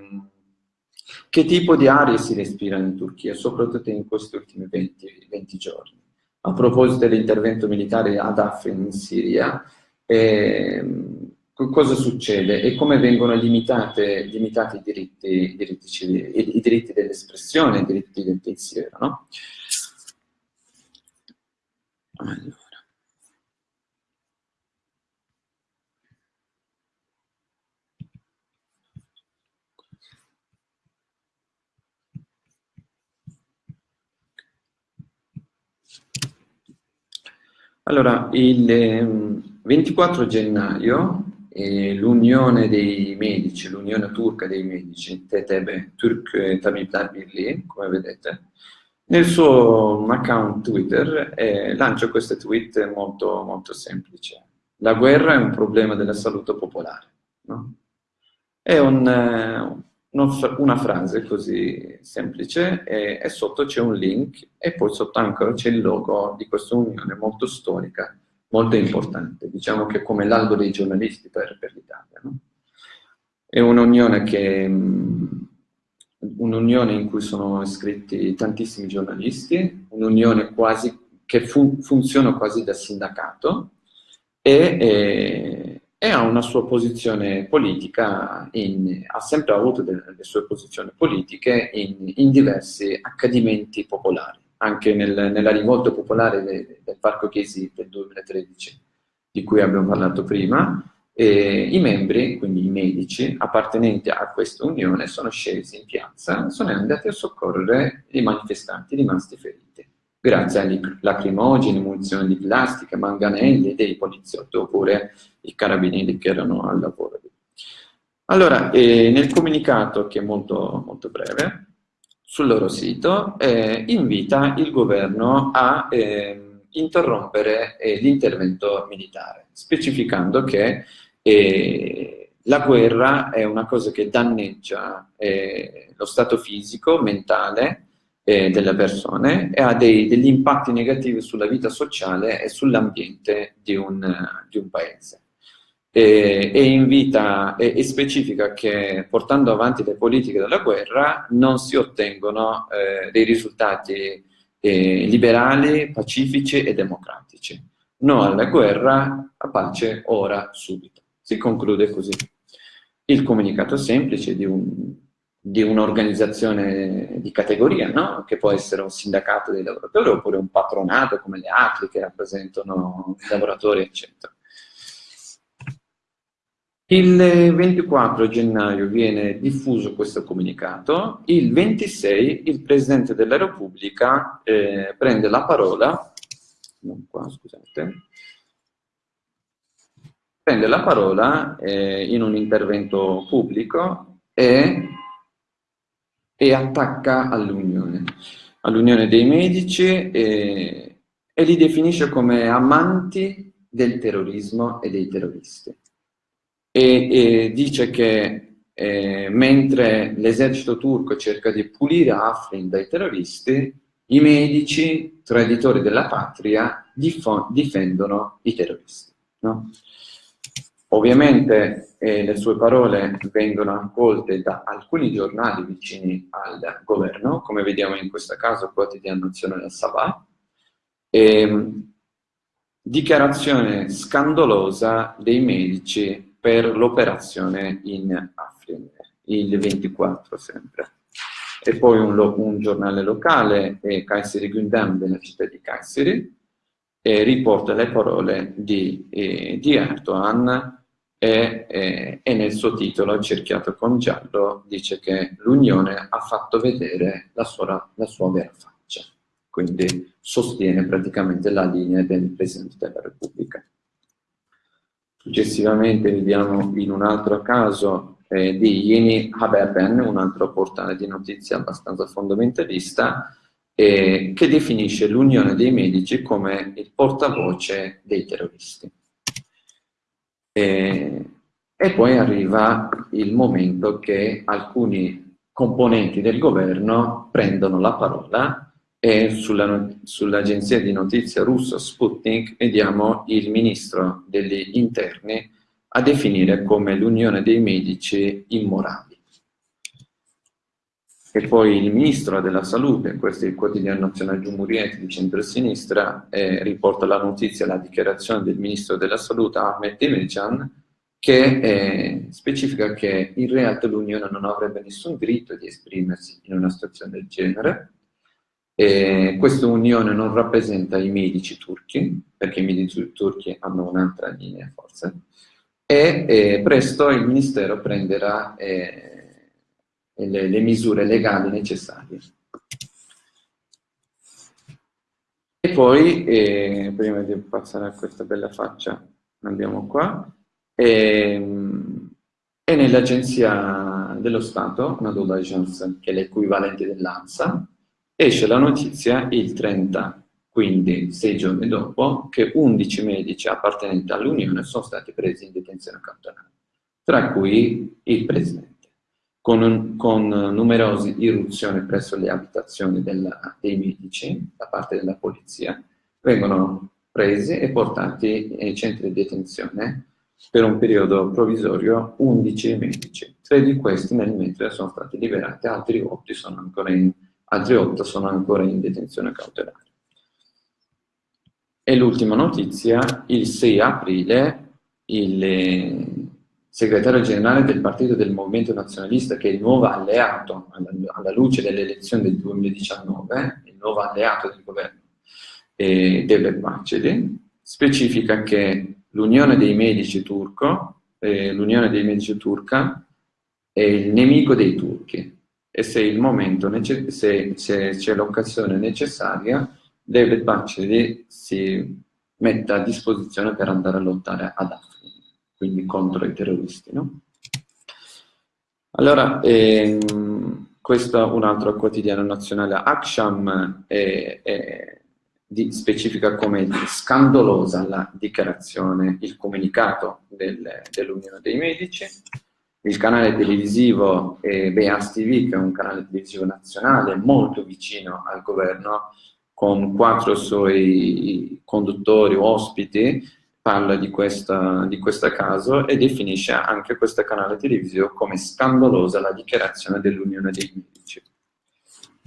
che tipo di aria si respira in Turchia, soprattutto in questi ultimi 20, 20 giorni. A proposito dell'intervento militare ad Afrin in Siria, ehm, cosa succede e come vengono limitate, limitati i diritti, diritti diritti dell'espressione, i diritti del pensiero, no? Allora. Allora, il 24 ehm, gennaio l'unione dei medici, l'unione turca dei medici, TTB, Turk Tabib Birliği, come vedete, nel suo account Twitter eh, lancia questo tweet molto, molto semplice. La guerra è un problema della salute popolare. No? È un, uh, una frase così semplice e, e sotto c'è un link e poi sotto ancora c'è il logo di questa unione molto storica molto importante, diciamo che come l'albo dei giornalisti per, per l'Italia. No? È un'unione un'unione in cui sono iscritti tantissimi giornalisti, un'unione che fu, funziona quasi da sindacato e, e, e, ha una sua posizione politica, in, ha sempre avuto delle, delle sue posizioni politiche in, in diversi accadimenti popolari anche nel, nella rivolta popolare de, del Parco Chiesi del 2013, di cui abbiamo parlato prima, e I membri, quindi i medici, appartenenti a questa unione, sono scesi in piazza sono andati a soccorrere i manifestanti rimasti feriti, grazie agli lacrimogeni, munizioni di plastica, manganelli dei poliziotti oppure i carabinieri che erano al lavoro. Allora, eh, nel comunicato, che è molto, molto breve, sul loro sito, eh, invita il governo a eh, interrompere eh, l'intervento militare, specificando che e la guerra è una cosa che danneggia eh, lo stato fisico, mentale eh, delle persone e ha dei, degli impatti negativi sulla vita sociale e sull'ambiente di, di, un paese. E, e invita e, e, specifica che portando avanti le politiche della guerra non si ottengono eh, dei risultati eh, liberali, pacifici e democratici. No alla guerra, a pace ora, subito. Si conclude così. Il comunicato semplice di un'organizzazione un, di, di categoria, no? che può essere un sindacato dei lavoratori oppure un patronato come le ACLI che rappresentano i lavoratori, eccetera. Il 24 gennaio viene diffuso questo comunicato, il 26 il Presidente della Repubblica eh, prende la parola, non qua scusate, prende la parola eh, in un intervento pubblico e, e attacca all'Unione, all'Unione dei Medici e, e li definisce come amanti del terrorismo e dei terroristi. E, e dice che eh, mentre l'esercito turco cerca di pulire Afrin dai terroristi, i medici, traditori della patria, difendono i terroristi. No? Ovviamente eh, le sue parole vengono accolte da alcuni giornali vicini al governo, come vediamo in questo caso Quotidiano Nazionale Sabah, e, dichiarazione scandalosa dei medici per l'operazione in Afrin, il 24 sempre. E poi un, un giornale locale, eh, Kayseri Gündem della città di Kayseri, eh, riporta le parole di, eh, di Erdogan e, e, e, nel suo titolo, cerchiato con giallo, dice che l'Unione ha fatto vedere la sua, la sua vera faccia, quindi sostiene praticamente la linea del Presidente della Repubblica. Successivamente vediamo in un altro caso eh, di Yeni Haberben, un altro portale di notizie abbastanza fondamentalista, eh, che definisce l'Unione dei Medici come il portavoce dei terroristi. E, e poi arriva il momento che alcuni componenti del governo prendono la parola e sull'agenzia sull di notizia russa Sputnik vediamo il ministro degli interni a definire come l'unione dei medici immorali. E poi il ministro della salute, questo è il quotidiano nazionale Giumuriet di centro-sinistra, eh, riporta la notizia, la dichiarazione del ministro della salute Ahmed Demircan, che eh, specifica che in realtà l'Unione non avrebbe nessun diritto di esprimersi in una situazione del genere. E questa unione non rappresenta i medici turchi, perché i medici turchi hanno un'altra linea forse, e eh, presto il Ministero prenderà eh, le, le misure legali necessarie. E poi, eh, prima di passare a questa bella faccia, andiamo qua, e, e nell'agenzia dello Stato, Nadula Agence, che è l'equivalente dell'ANSA, esce la notizia il 30, quindi sei giorni dopo, che 11 medici appartenenti all'Unione sono stati presi in detenzione cautelare, tra cui il Presidente con, con numerose irruzioni presso le abitazioni della, dei medici da parte della polizia, vengono presi e portati nei centri di detenzione per un periodo provvisorio 11 medici. Tre di questi nel mentre sono stati liberati, altri 8 sono ancora in, altri 8 sono ancora in detenzione cautelare. E l'ultima notizia, il 6 aprile il, segretario generale del partito del Movimento Nazionalista, che è il nuovo alleato alla, alla luce delle elezioni del 2019, il nuovo alleato del governo, eh, Devlet Bahçeli, specifica che l'Unione dei Medici turco, eh, l'Unione dei Medici turca è il nemico dei turchi e se c'è l'occasione necessaria, David Bahçeli si mette a disposizione per andare a lottare ad Afrin, quindi contro i terroristi. No? Allora, ehm, questo è un altro quotidiano nazionale, Aksham, è, è, di, specifica come scandalosa la dichiarazione, il comunicato del, dell'Unione dei Medici, il canale televisivo eh, Beas TV, che è un canale televisivo nazionale molto vicino al governo, con quattro suoi conduttori, ospiti, parla di, questa, di questo caso e definisce anche questo canale televisivo come scandalosa la dichiarazione dell'Unione dei Medici.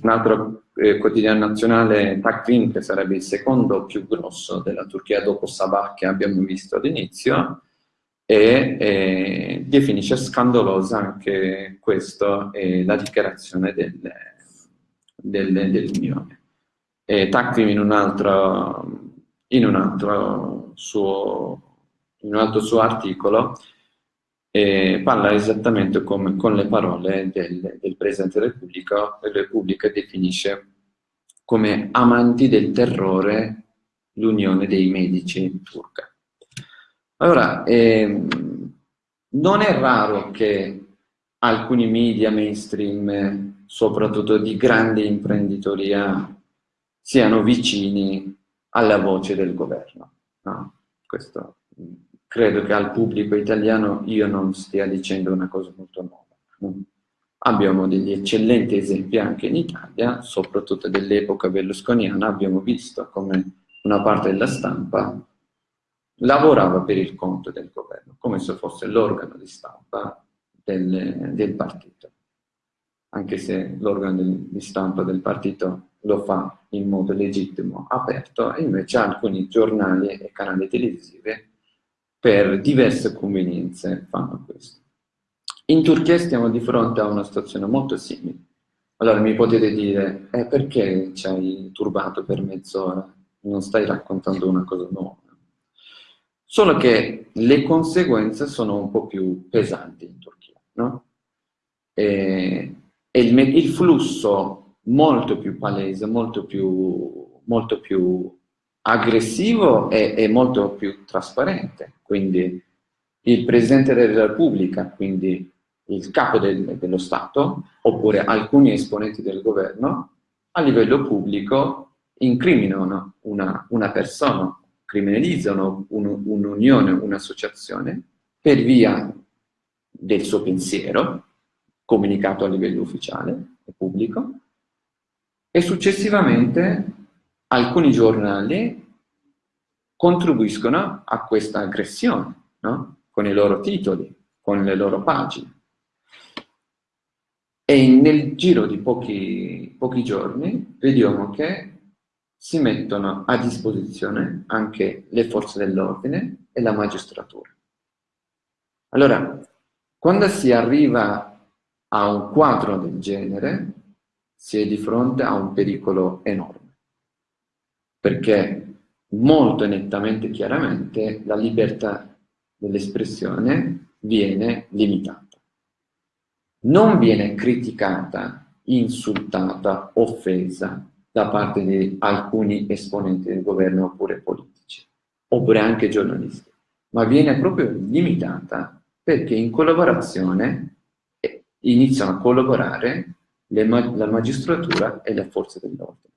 Un altro eh, quotidiano nazionale, Takvim, che sarebbe il secondo più grosso della Turchia dopo Sabah che abbiamo visto all'inizio, e eh, definisce scandalosa anche questa, eh, la dichiarazione dell'Unione. Del, dell Takvim in un altro, in un altro, suo, in un altro suo articolo e parla esattamente come, con le parole del, del Presidente della Repubblica, la Repubblica definisce come amanti del terrore l'unione dei medici turca. Allora, ehm, non è raro che alcuni media mainstream, soprattutto di grande imprenditoria, siano vicini alla voce del governo. No? Questo credo che al pubblico italiano io non stia dicendo una cosa molto nuova. Abbiamo degli eccellenti esempi anche in Italia, soprattutto dell'epoca berlusconiana, abbiamo visto come una parte della stampa lavorava per il conto del governo, come se fosse l'organo di stampa del, del partito. Anche se l'organo di stampa del partito lo fa in modo legittimo, aperto, e invece alcuni giornali e canali televisivi per diverse convenienze fanno questo. In Turchia stiamo di fronte a una situazione molto simile. Allora mi potete dire, eh, perché ci hai turbato per mezz'ora? Non stai raccontando una cosa nuova. Solo che le conseguenze sono un po' più pesanti in Turchia, no? E, e il, il, flusso molto più palese, molto più, molto più aggressivo e, e molto più trasparente. Quindi il Presidente della Repubblica, quindi il capo del, dello Stato, oppure alcuni esponenti del governo, a livello pubblico incriminano una, una persona, criminalizzano un'unione, un un'associazione per via del suo pensiero, comunicato a livello ufficiale e pubblico, e successivamente alcuni giornali contribuiscono a questa aggressione, no? con i loro titoli, con le loro pagine. E nel giro di pochi, pochi giorni vediamo che si mettono a disposizione anche le forze dell'ordine e la magistratura. Allora, quando si arriva a un quadro del genere, si è di fronte a un pericolo enorme, perché molto nettamente chiaramente la libertà dell'espressione viene limitata. Non viene criticata, insultata, offesa da parte di alcuni esponenti del governo oppure politici, oppure anche giornalisti, ma viene proprio limitata perché in collaborazione eh, iniziano a collaborare le, la magistratura e le forze dell'ordine.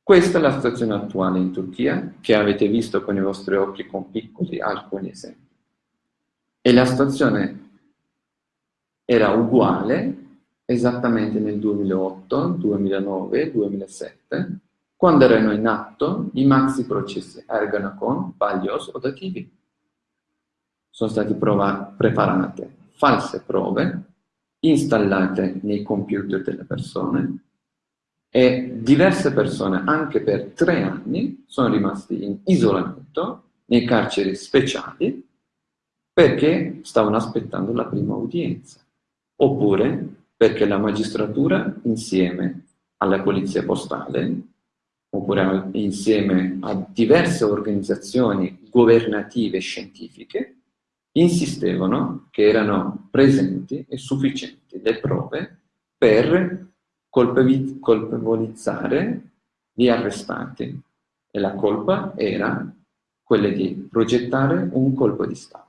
Questa è la situazione attuale in Turchia, che avete visto con i vostri occhi con piccoli alcuni esempi. E la situazione era uguale esattamente nel 2008, 2009, 2007, quando erano in atto i maxi processi Ergenekon, Baglios o Dativi. Sono state preparate false prove installate nei computer delle persone e diverse persone anche per tre anni sono rimasti in isolamento nei carceri speciali perché stavano aspettando la prima udienza oppure perché la magistratura insieme alla polizia postale, oppure insieme a diverse organizzazioni governative e scientifiche, insistevano che erano presenti e sufficienti le prove per colpevolizzare gli arrestati. E la colpa era quella di progettare un colpo di Stato.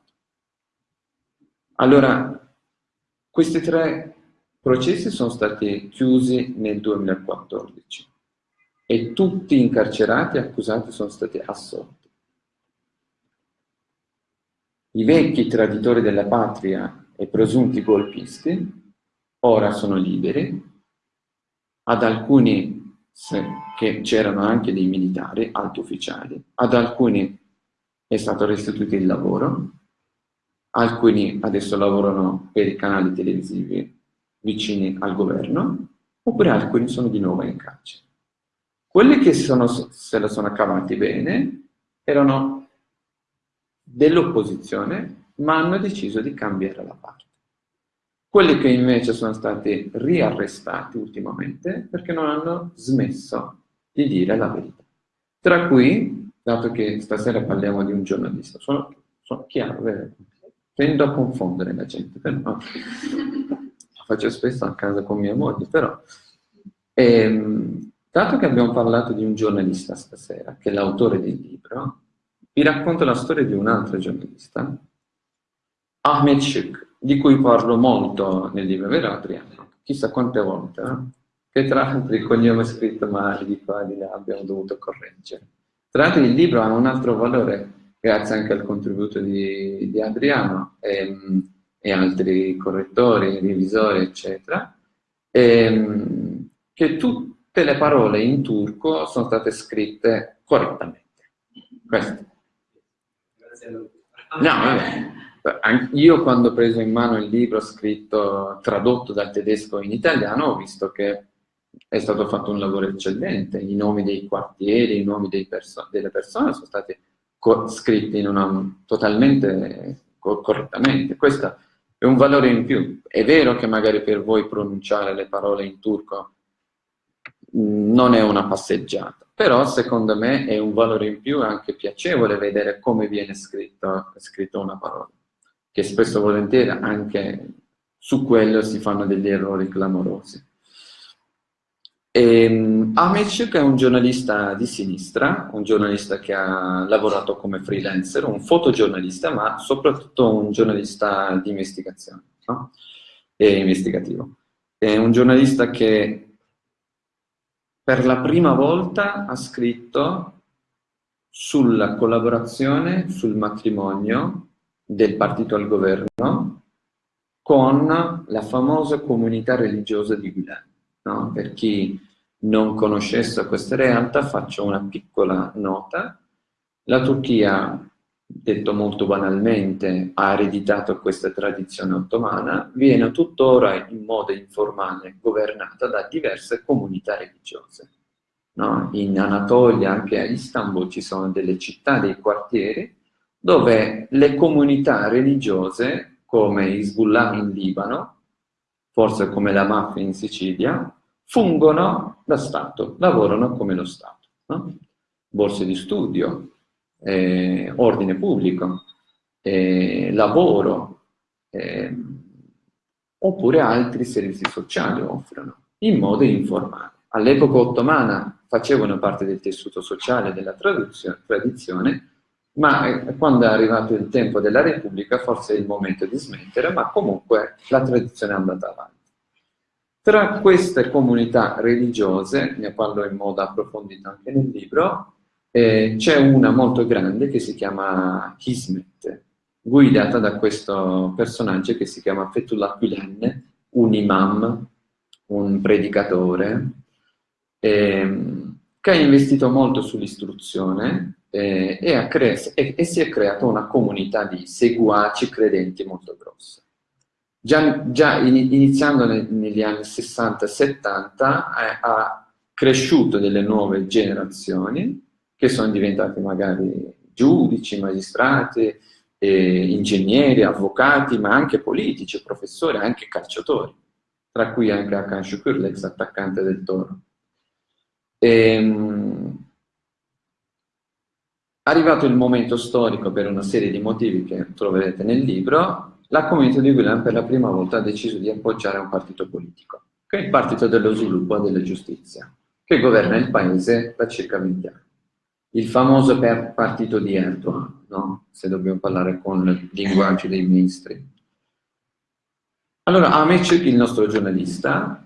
Allora, questi tre processi sono stati chiusi nel 2014 e tutti gli incarcerati e accusati sono stati assolti. I vecchi traditori della patria e presunti golpisti ora sono liberi, ad alcuni che c'erano anche dei militari, alti ufficiali, ad alcuni è stato restituito il lavoro, alcuni adesso lavorano per i canali televisivi vicini al governo, oppure alcuni sono di nuovo in carcere. Quelli che sono, se la sono cavati bene erano dell'opposizione, ma hanno deciso di cambiare la parte. Quelli che invece sono stati riarrestati ultimamente perché non hanno smesso di dire la verità. Tra cui, dato che stasera parliamo di un giornalista, sono, sono chiaro? Tendo a confondere la gente, però faccio spesso a casa con mia moglie, però... Ehm, Dato che abbiamo parlato di un giornalista stasera, che è l'autore del libro, vi racconto la storia di un altro giornalista, Ahmed Shuk, di cui parlo molto nel libro, vero Adriano? Chissà quante volte, eh? che tra l'altro il cognome scritto male di qua e di là abbiamo dovuto correggere. Tra l'altro il libro ha un altro valore, grazie anche al contributo di, di Adriano e, e, altri correttori, revisori, eccetera, e, che tu, tutte le parole in turco sono state scritte correttamente. Questo. No, vabbè. Io quando ho preso in mano il libro scritto, tradotto dal tedesco in italiano, ho visto che è stato fatto un lavoro eccellente, i nomi dei quartieri, i nomi perso delle persone sono stati scritti in una, totalmente co correttamente. Questo è un valore in più. È vero che magari per voi pronunciare le parole in turco non è una passeggiata, però secondo me è un valore in più, è anche piacevole vedere come viene scritto, scritto una parola, che spesso volentieri anche su quello si fanno degli errori clamorosi. E, Amic, che è un giornalista di sinistra, un giornalista che ha lavorato come freelancer, un fotogiornalista, ma soprattutto un giornalista di investigazione, no? e investigativo. È un giornalista che per la prima volta ha scritto sulla collaborazione, sul matrimonio del partito al governo con la famosa comunità religiosa di Gulen. No? Per chi non conoscesse questa realtà faccio una piccola nota. La Turchia detto molto banalmente, ha ereditato questa tradizione ottomana, viene tuttora in modo informale governata da diverse comunità religiose. No? In Anatolia, anche a Istanbul, ci sono delle città, dei quartieri, dove le comunità religiose, come Hezbollah in Libano, forse come la mafia in Sicilia, fungono da Stato, lavorano come lo Stato. No? Borse di studio, eh, ordine pubblico, eh, lavoro, eh, oppure altri servizi sociali offrono, in modo informale. All'epoca ottomana facevano parte del tessuto sociale della tradizione, ma eh, quando è arrivato il tempo della Repubblica forse è il momento di smettere, ma comunque la tradizione è andata avanti. Tra queste comunità religiose, ne parlo in modo approfondito anche nel libro, eh, c'è una molto grande che si chiama Kismet, guidata da questo personaggio che si chiama Fethullah Gülen, un imam, un predicatore, eh, che ha investito molto sull'istruzione eh, e, e, e, si è creata una comunità di seguaci credenti molto grossa. Già, già iniziando negli anni 60-70 eh, ha cresciuto delle nuove generazioni che sono diventati magari giudici, magistrati, eh, ingegneri, avvocati, ma anche politici, professori, anche calciatori, tra cui anche Hakan Şükür, l'ex attaccante del Toro. Ehm, arrivato il momento storico per una serie di motivi che troverete nel libro, la comunità di Guillain per la prima volta ha deciso di appoggiare un partito politico, che è il Partito dello Sviluppo e della Giustizia, che governa il paese da circa 20 anni. Il famoso partito di Erdogan, no? se dobbiamo parlare con il linguaggio dei ministri. Allora, Amec, il nostro giornalista,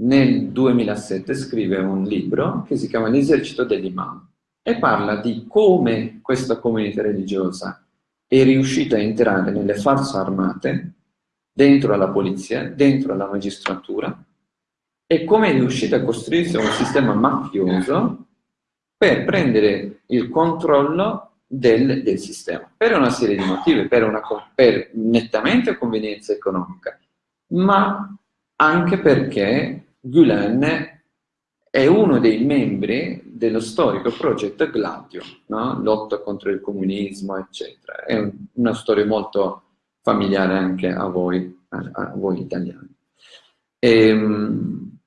nel 2007 scrive un libro che si chiama L'esercito dell'imam e parla di come questa comunità religiosa è riuscita a entrare nelle forze armate, dentro alla polizia, dentro alla magistratura, e come è riuscita a costruirsi un sistema mafioso per prendere il controllo del, del sistema, per una serie di motivi, per, una, per nettamente convenienza economica, ma anche perché Gulen è uno dei membri dello storico progetto Gladio, no? lotta contro il comunismo, eccetera. È un, una storia molto familiare anche a voi, a, a voi italiani. E, ehm,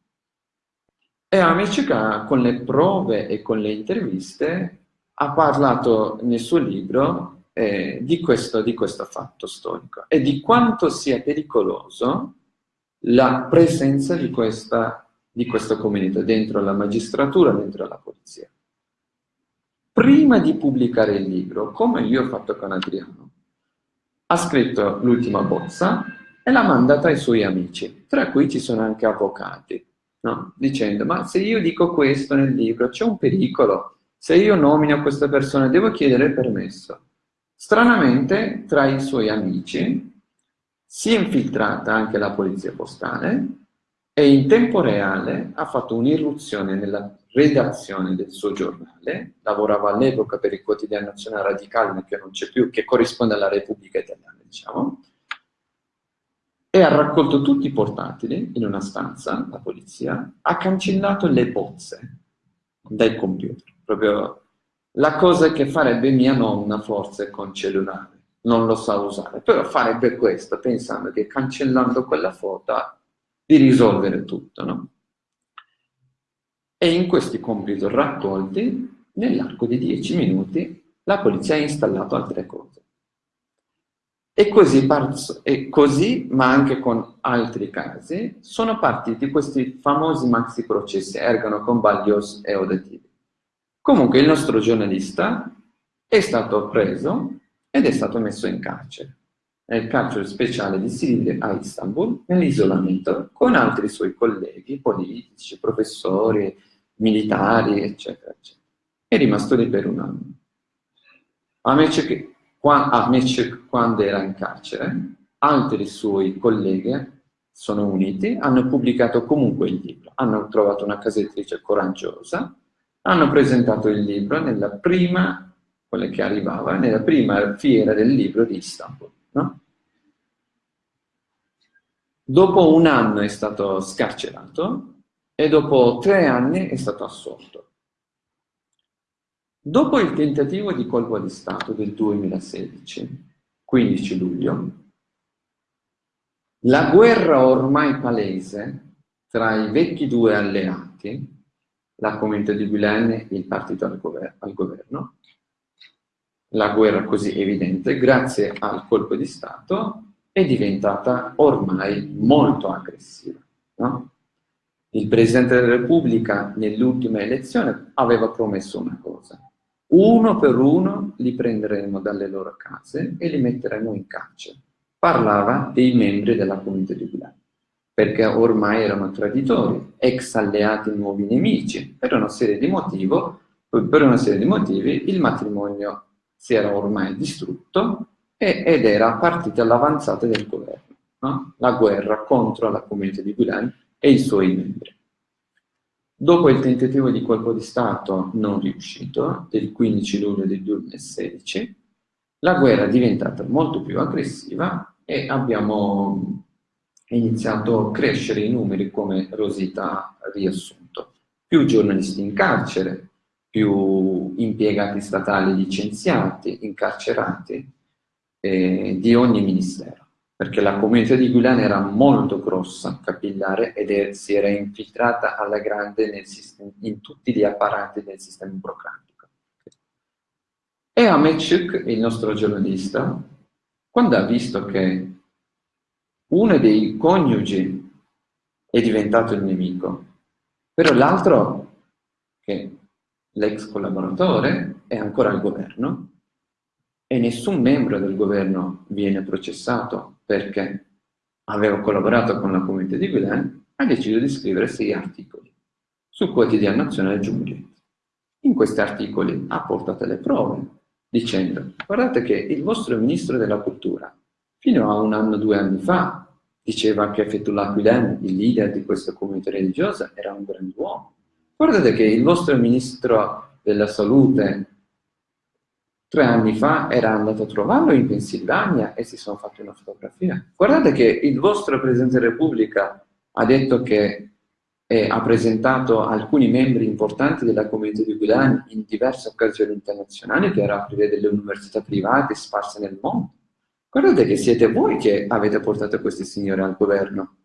e Amichika con le prove e con le interviste ha parlato nel suo libro eh, di, questo, di questo fatto storico e di quanto sia pericoloso la presenza di questa, di questa comunità dentro la magistratura, dentro la polizia. Prima di pubblicare il libro, come io ho fatto con Adriano, ha scritto l'ultima bozza e l'ha mandata ai suoi amici, tra cui ci sono anche avvocati, no? dicendo ma se io dico questo nel libro c'è un pericolo, se io nomino questa persona devo chiedere permesso. Stranamente, tra i suoi amici si è infiltrata anche la polizia postale e in tempo reale ha fatto un'irruzione nella redazione del suo giornale, lavorava all'epoca per il quotidiano nazionale radicale che non c'è più, che corrisponde alla Repubblica Italiana, diciamo, e ha raccolto tutti i portatili in una stanza, la polizia, ha cancellato le bozze dai computer, proprio la cosa che farebbe mia nonna forse con cellulare. Non lo sa usare, però farebbe questo pensando che cancellando quella foto di risolvere tutto, no? E in questi compiti raccolti, nell'arco di 10 minuti, la polizia ha installato altre cose. E così, e così, ma anche con altri casi, sono partiti questi famosi maxi processi Ergano, Convaglios e Odativi. Comunque il nostro giornalista è stato preso ed è stato messo in carcere, nel carcere speciale di Silivri a Istanbul, nell'isolamento, con altri suoi colleghi politici, professori, militari, eccetera, eccetera. È rimasto lì per un anno. Amece, quando era in carcere, altri suoi colleghi sono uniti, hanno pubblicato comunque il libro, hanno trovato una casa editrice coraggiosa, hanno presentato il libro nella prima quella che arrivava nella prima fiera del libro di Istanbul. No? Dopo un anno è stato scarcerato e dopo tre anni è stato assolto. Dopo il tentativo di colpo di Stato del 2016, 15 luglio, la guerra ormai palese tra i vecchi due alleati, la comunità di Gulen e il partito al governo, la guerra così evidente, grazie al colpo di Stato, è diventata ormai molto aggressiva. No? Il Presidente della Repubblica nell'ultima elezione aveva promesso una cosa. Uno per uno li prenderemo dalle loro case e li metteremo in carcere. Parlava dei membri della comunità di Milano, perché ormai erano traditori, ex alleati nuovi nemici. Per una serie di, motivo, per una serie di motivi il matrimonio si era ormai distrutto e, ed era partita l'avanzata del governo, no? la guerra contro la comunità di Gulen e i suoi membri. Dopo il tentativo di colpo di Stato non riuscito, del 15 luglio del 2016, la guerra è diventata molto più aggressiva e abbiamo iniziato a crescere i numeri come Rosita ha riassunto. Più giornalisti in carcere, più impiegati statali licenziati, incarcerati, eh, di ogni ministero. perché la comunità di Gulen era molto grossa, capillare, ed è, si era infiltrata alla grande sistema, in tutti gli apparati del sistema burocratico. E Amechuk, il nostro giornalista, quando ha visto che uno dei coniugi è diventato il nemico, però l'altro, che l'ex collaboratore, è ancora al governo, e nessun membro del governo viene processato perché aveva collaborato con la comunità di Guilain, ha deciso di scrivere sei articoli sul quotidiano nazionale Giungli. In questi articoli ha portato le prove, dicendo guardate che il vostro ministro della cultura, fino a un anno, due anni fa, diceva che Fethullah Gulen, il leader di questa comunità religiosa, era un grand'uomo. Guardate che il vostro ministro della salute tre anni fa era andato a trovarlo in Pennsylvania e si sono fatti una fotografia. Guardate che il vostro Presidente della Repubblica ha detto che eh, ha presentato alcuni membri importanti della comunità di Guidan in diverse occasioni internazionali per aprire delle università private sparse nel mondo. Guardate che siete voi che avete portato questi signori al governo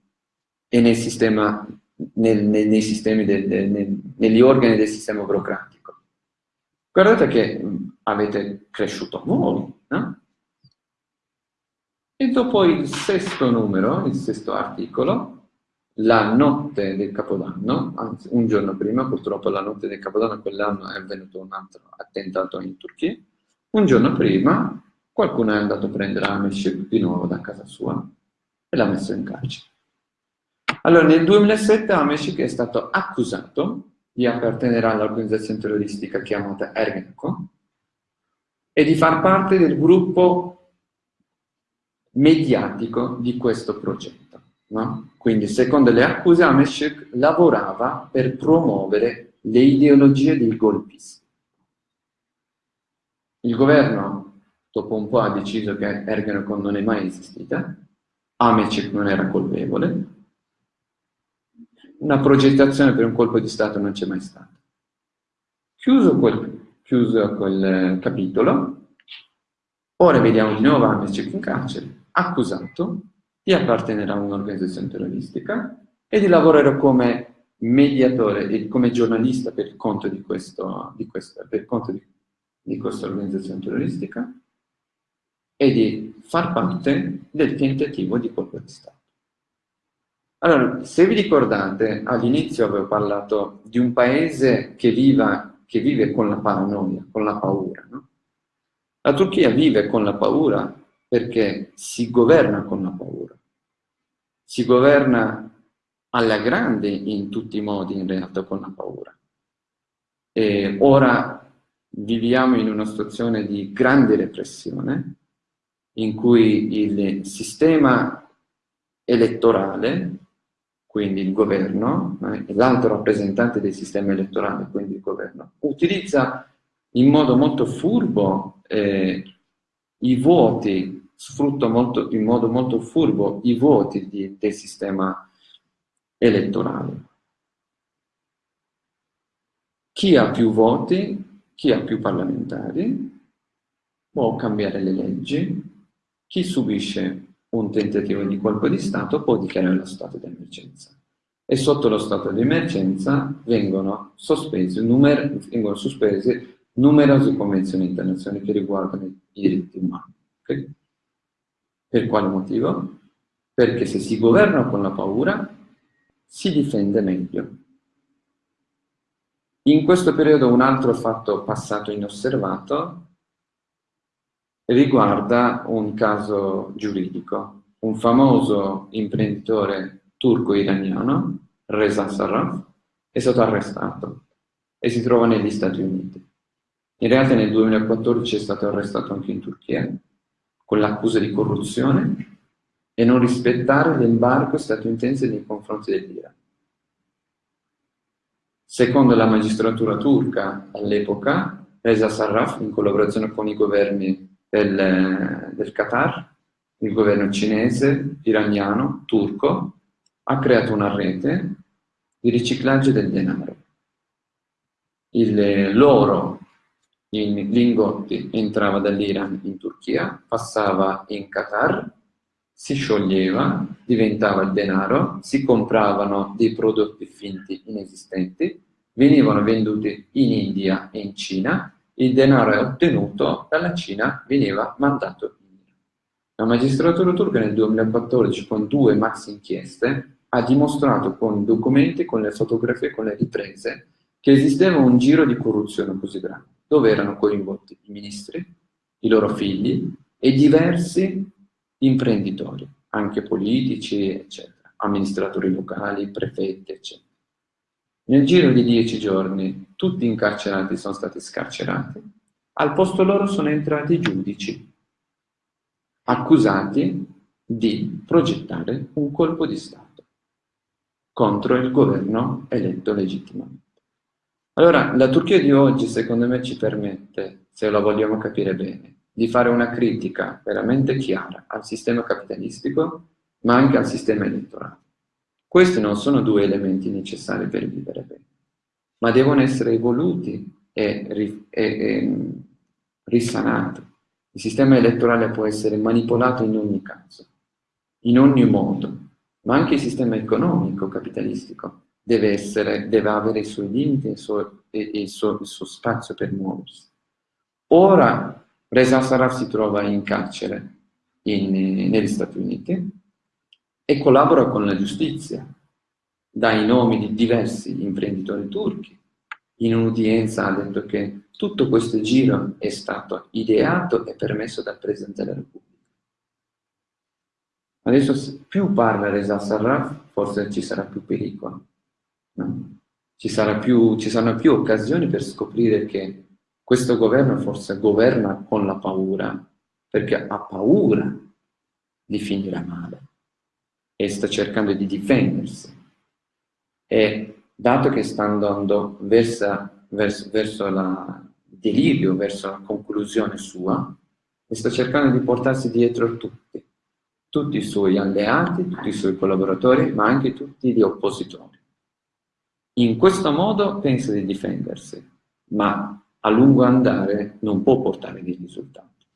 e nel sistema, nel, nel, nei sistemi del, nel, negli organi del sistema burocratico. Guardate che avete cresciuto voi, no? E dopo il sesto numero, il sesto articolo, la notte del Capodanno, anzi un giorno prima, purtroppo la notte del Capodanno quell'anno è avvenuto un altro attentato in Turchia, un giorno prima qualcuno è andato a prendere Ameshek di nuovo da casa sua e l'ha messo in carcere. Allora nel 2007 Ameshek è stato accusato di appartenere all'organizzazione terroristica chiamata Ergenco, e di far parte del gruppo mediatico di questo progetto. No? Quindi, secondo le accuse, Ameshek lavorava per promuovere le ideologie dei golpisti. Il governo, dopo un po', ha deciso che Ergenekon non è mai esistita, Ameshek non era colpevole, una progettazione per un colpo di Stato non c'è mai stata. Chiuso quel chiuso quel capitolo. Ora vediamo di nuovo Amnesty in carcere, accusato di appartenere a un'organizzazione terroristica e di lavorare come mediatore e come giornalista per conto di, questo, di, questa, per conto di, di questa organizzazione terroristica e di far parte del tentativo di colpo di Stato. Allora, se vi ricordate, all'inizio avevo parlato di un paese che viva che vive con la paranoia, con la paura. No? La Turchia vive con la paura perché si governa con la paura. Si governa alla grande in tutti i modi in realtà con la paura. E ora viviamo in una situazione di grande repressione in cui il sistema elettorale quindi il governo, eh, l'altro rappresentante del sistema elettorale, quindi il governo, utilizza in modo molto furbo eh, i voti, sfrutta molto, in modo molto furbo i voti di, del sistema elettorale. Chi ha più voti, chi ha più parlamentari, può cambiare le leggi, chi subisce un tentativo di colpo di Stato può dichiarare lo stato di emergenza. E sotto lo stato di emergenza vengono, numer vengono sospese numerose convenzioni internazionali che riguardano i diritti umani. Okay? Per quale motivo? Perché se si governa con la paura, si difende meglio. In questo periodo un altro fatto passato inosservato riguarda un caso giuridico. Un famoso imprenditore turco-iraniano, Reza Sarraf, è stato arrestato e si trova negli Stati Uniti. In realtà nel 2014 è stato arrestato anche in Turchia con l'accusa di corruzione e non rispettare l'embargo statunitense nei confronti dell'Iran. Secondo la magistratura turca all'epoca, Reza Sarraf, in collaborazione con i governi del, del Qatar, il governo cinese, iraniano, turco, ha creato una rete di riciclaggio del denaro. L'oro in lingotti entrava dall'Iran in Turchia, passava in Qatar, si scioglieva, diventava il denaro, si compravano dei prodotti finti inesistenti, venivano venduti in India e in Cina, il denaro ottenuto dalla Cina veniva mandato in Iran. La magistratura turca nel 2014 con due maxi inchieste ha dimostrato con documenti, con le fotografie, con le riprese che esisteva un giro di corruzione così grande, dove erano coinvolti i ministri, i loro figli e diversi imprenditori, anche politici, eccetera, amministratori locali, prefetti, eccetera. Nel giro di dieci giorni tutti i incarcerati sono stati scarcerati, al posto loro sono entrati i giudici, accusati di progettare un colpo di Stato contro il governo eletto legittimamente. Allora, la Turchia di oggi, secondo me, ci permette, se la vogliamo capire bene, di fare una critica veramente chiara al sistema capitalistico, ma anche al sistema elettorale. Questi non sono due elementi necessari per vivere bene, ma devono essere evoluti e, e, e risanati. Il sistema elettorale può essere manipolato in ogni caso, in ogni modo, ma anche il sistema economico capitalistico deve, essere, deve avere i suoi limiti e il suo, il suo, il suo spazio per muoversi. Ora Reza Sarraf si trova in carcere in, negli Stati Uniti e collabora con la giustizia, dà i nomi di diversi imprenditori turchi. In un'udienza ha detto che tutto questo giro è stato ideato e permesso dal Presidente della Repubblica. Adesso più parla Reza Sarraf, forse ci sarà più pericolo. No? Ci, più, ci saranno più occasioni per scoprire che questo governo forse governa con la paura, perché ha paura di finire male e sta cercando di difendersi. E dato che sta andando verso, verso, verso il delirio, verso la conclusione sua, e sta cercando di portarsi dietro tutti, tutti i suoi alleati, tutti i suoi collaboratori, ma anche tutti gli oppositori. In questo modo pensa di difendersi, ma a lungo andare non può portare dei risultati.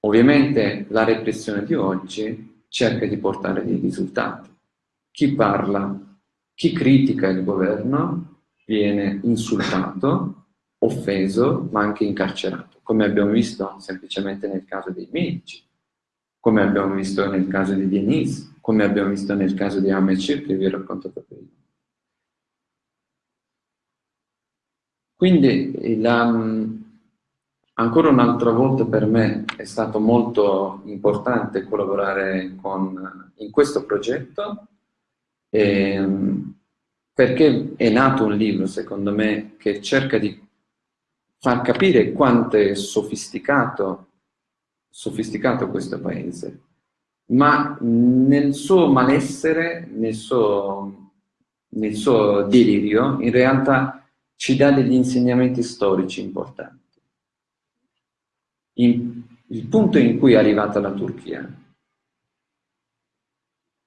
Ovviamente la repressione di oggi cerca di portare dei risultati. Chi parla, chi critica il governo viene insultato, offeso, ma anche incarcerato, come abbiamo visto semplicemente nel caso dei medici, come abbiamo visto nel caso di Denise, come abbiamo visto nel caso di Shir che vi ho raccontato prima. Quindi la, ancora un'altra volta per me è stato molto importante collaborare con, in questo progetto eh, perché è nato un libro, secondo me, che cerca di far capire quanto è sofisticato, sofisticato questo paese, ma nel suo malessere, nel suo, nel suo delirio, in realtà ci dà degli insegnamenti storici importanti. In, il punto in cui è arrivata la Turchia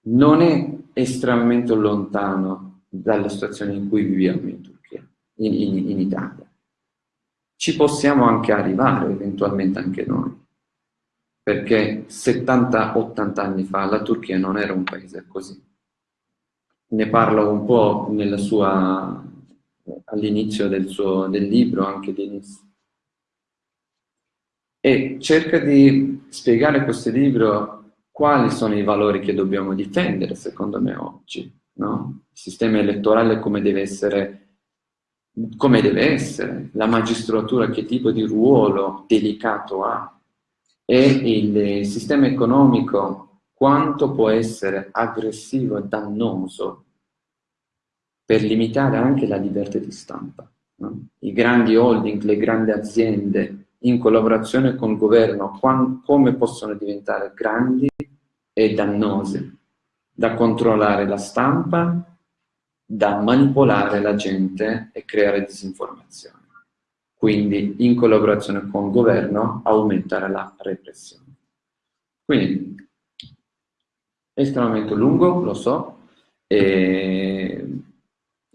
non è estremamente lontano dalla situazione in cui viviamo in Turchia, in, in, in Italia. Ci possiamo anche arrivare eventualmente anche noi, perché 70-80 anni fa la Turchia non era un paese così. Ne parlo un po' all'inizio del, del libro, anche Denis. E cerca di spiegare questo libro quali sono i valori che dobbiamo difendere, secondo me, oggi. No? Il sistema elettorale come deve essere come deve essere, la magistratura che tipo di ruolo delicato ha e il sistema economico quanto può essere aggressivo e dannoso per limitare anche la libertà di stampa. No? I grandi holding, le grandi aziende, in collaborazione con il governo, come possono diventare grandi e dannose, da controllare la stampa, da manipolare la gente e creare disinformazione. Quindi, in collaborazione con il governo, aumentare la repressione. Quindi, estremamente lungo, lo so, e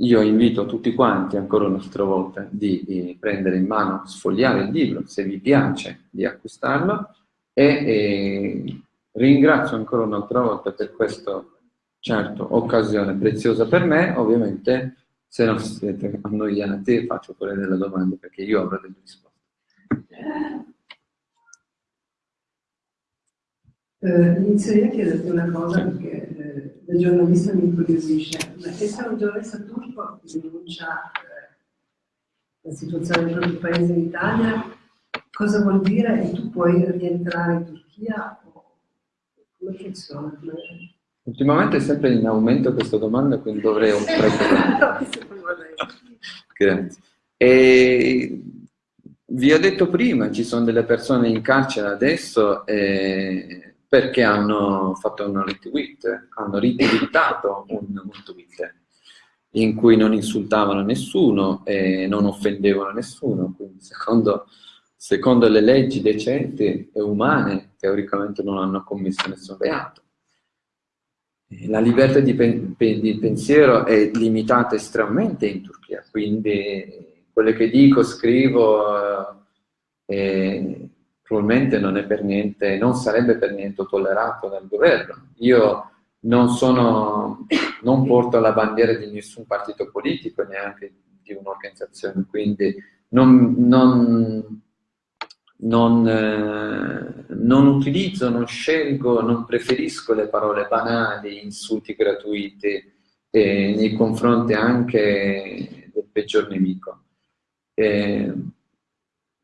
io invito tutti quanti, ancora un'altra volta, di, di, prendere in mano, sfogliare il libro, se vi piace, di acquistarlo, e, e ringrazio ancora un'altra volta per questa, certo, occasione preziosa per me, ovviamente se non siete annoiati faccio pure delle domande perché io avrò delle risposte. Eh, inizierei a chiederti una cosa perché eh, da giornalista mi incuriosisce. Essere un giornalista turco che denuncia eh, la situazione del proprio paese in Italia, cosa vuol dire? E tu puoi rientrare in Turchia? Come funziona? Ultimamente è sempre in aumento questa domanda, quindi dovrei un Grazie. E vi ho detto prima, ci sono delle persone in carcere adesso eh, perché hanno fatto un retweet, hanno retweetato un, un tweet in cui non insultavano nessuno e non offendevano nessuno, quindi secondo, secondo le leggi decenti e umane teoricamente non hanno commesso nessun reato. La libertà di, pen di pensiero è limitata estremamente in Turchia, quindi quello che dico, scrivo, eh, probabilmente non, niente, non, sarebbe per niente tollerato dal governo. Io non, sono, non porto la bandiera di nessun partito politico, neanche di un'organizzazione, quindi non, non, non, eh, non, utilizzo, non scelgo, non preferisco le parole banali, insulti gratuiti eh, nei confronti anche del peggior nemico. Eh,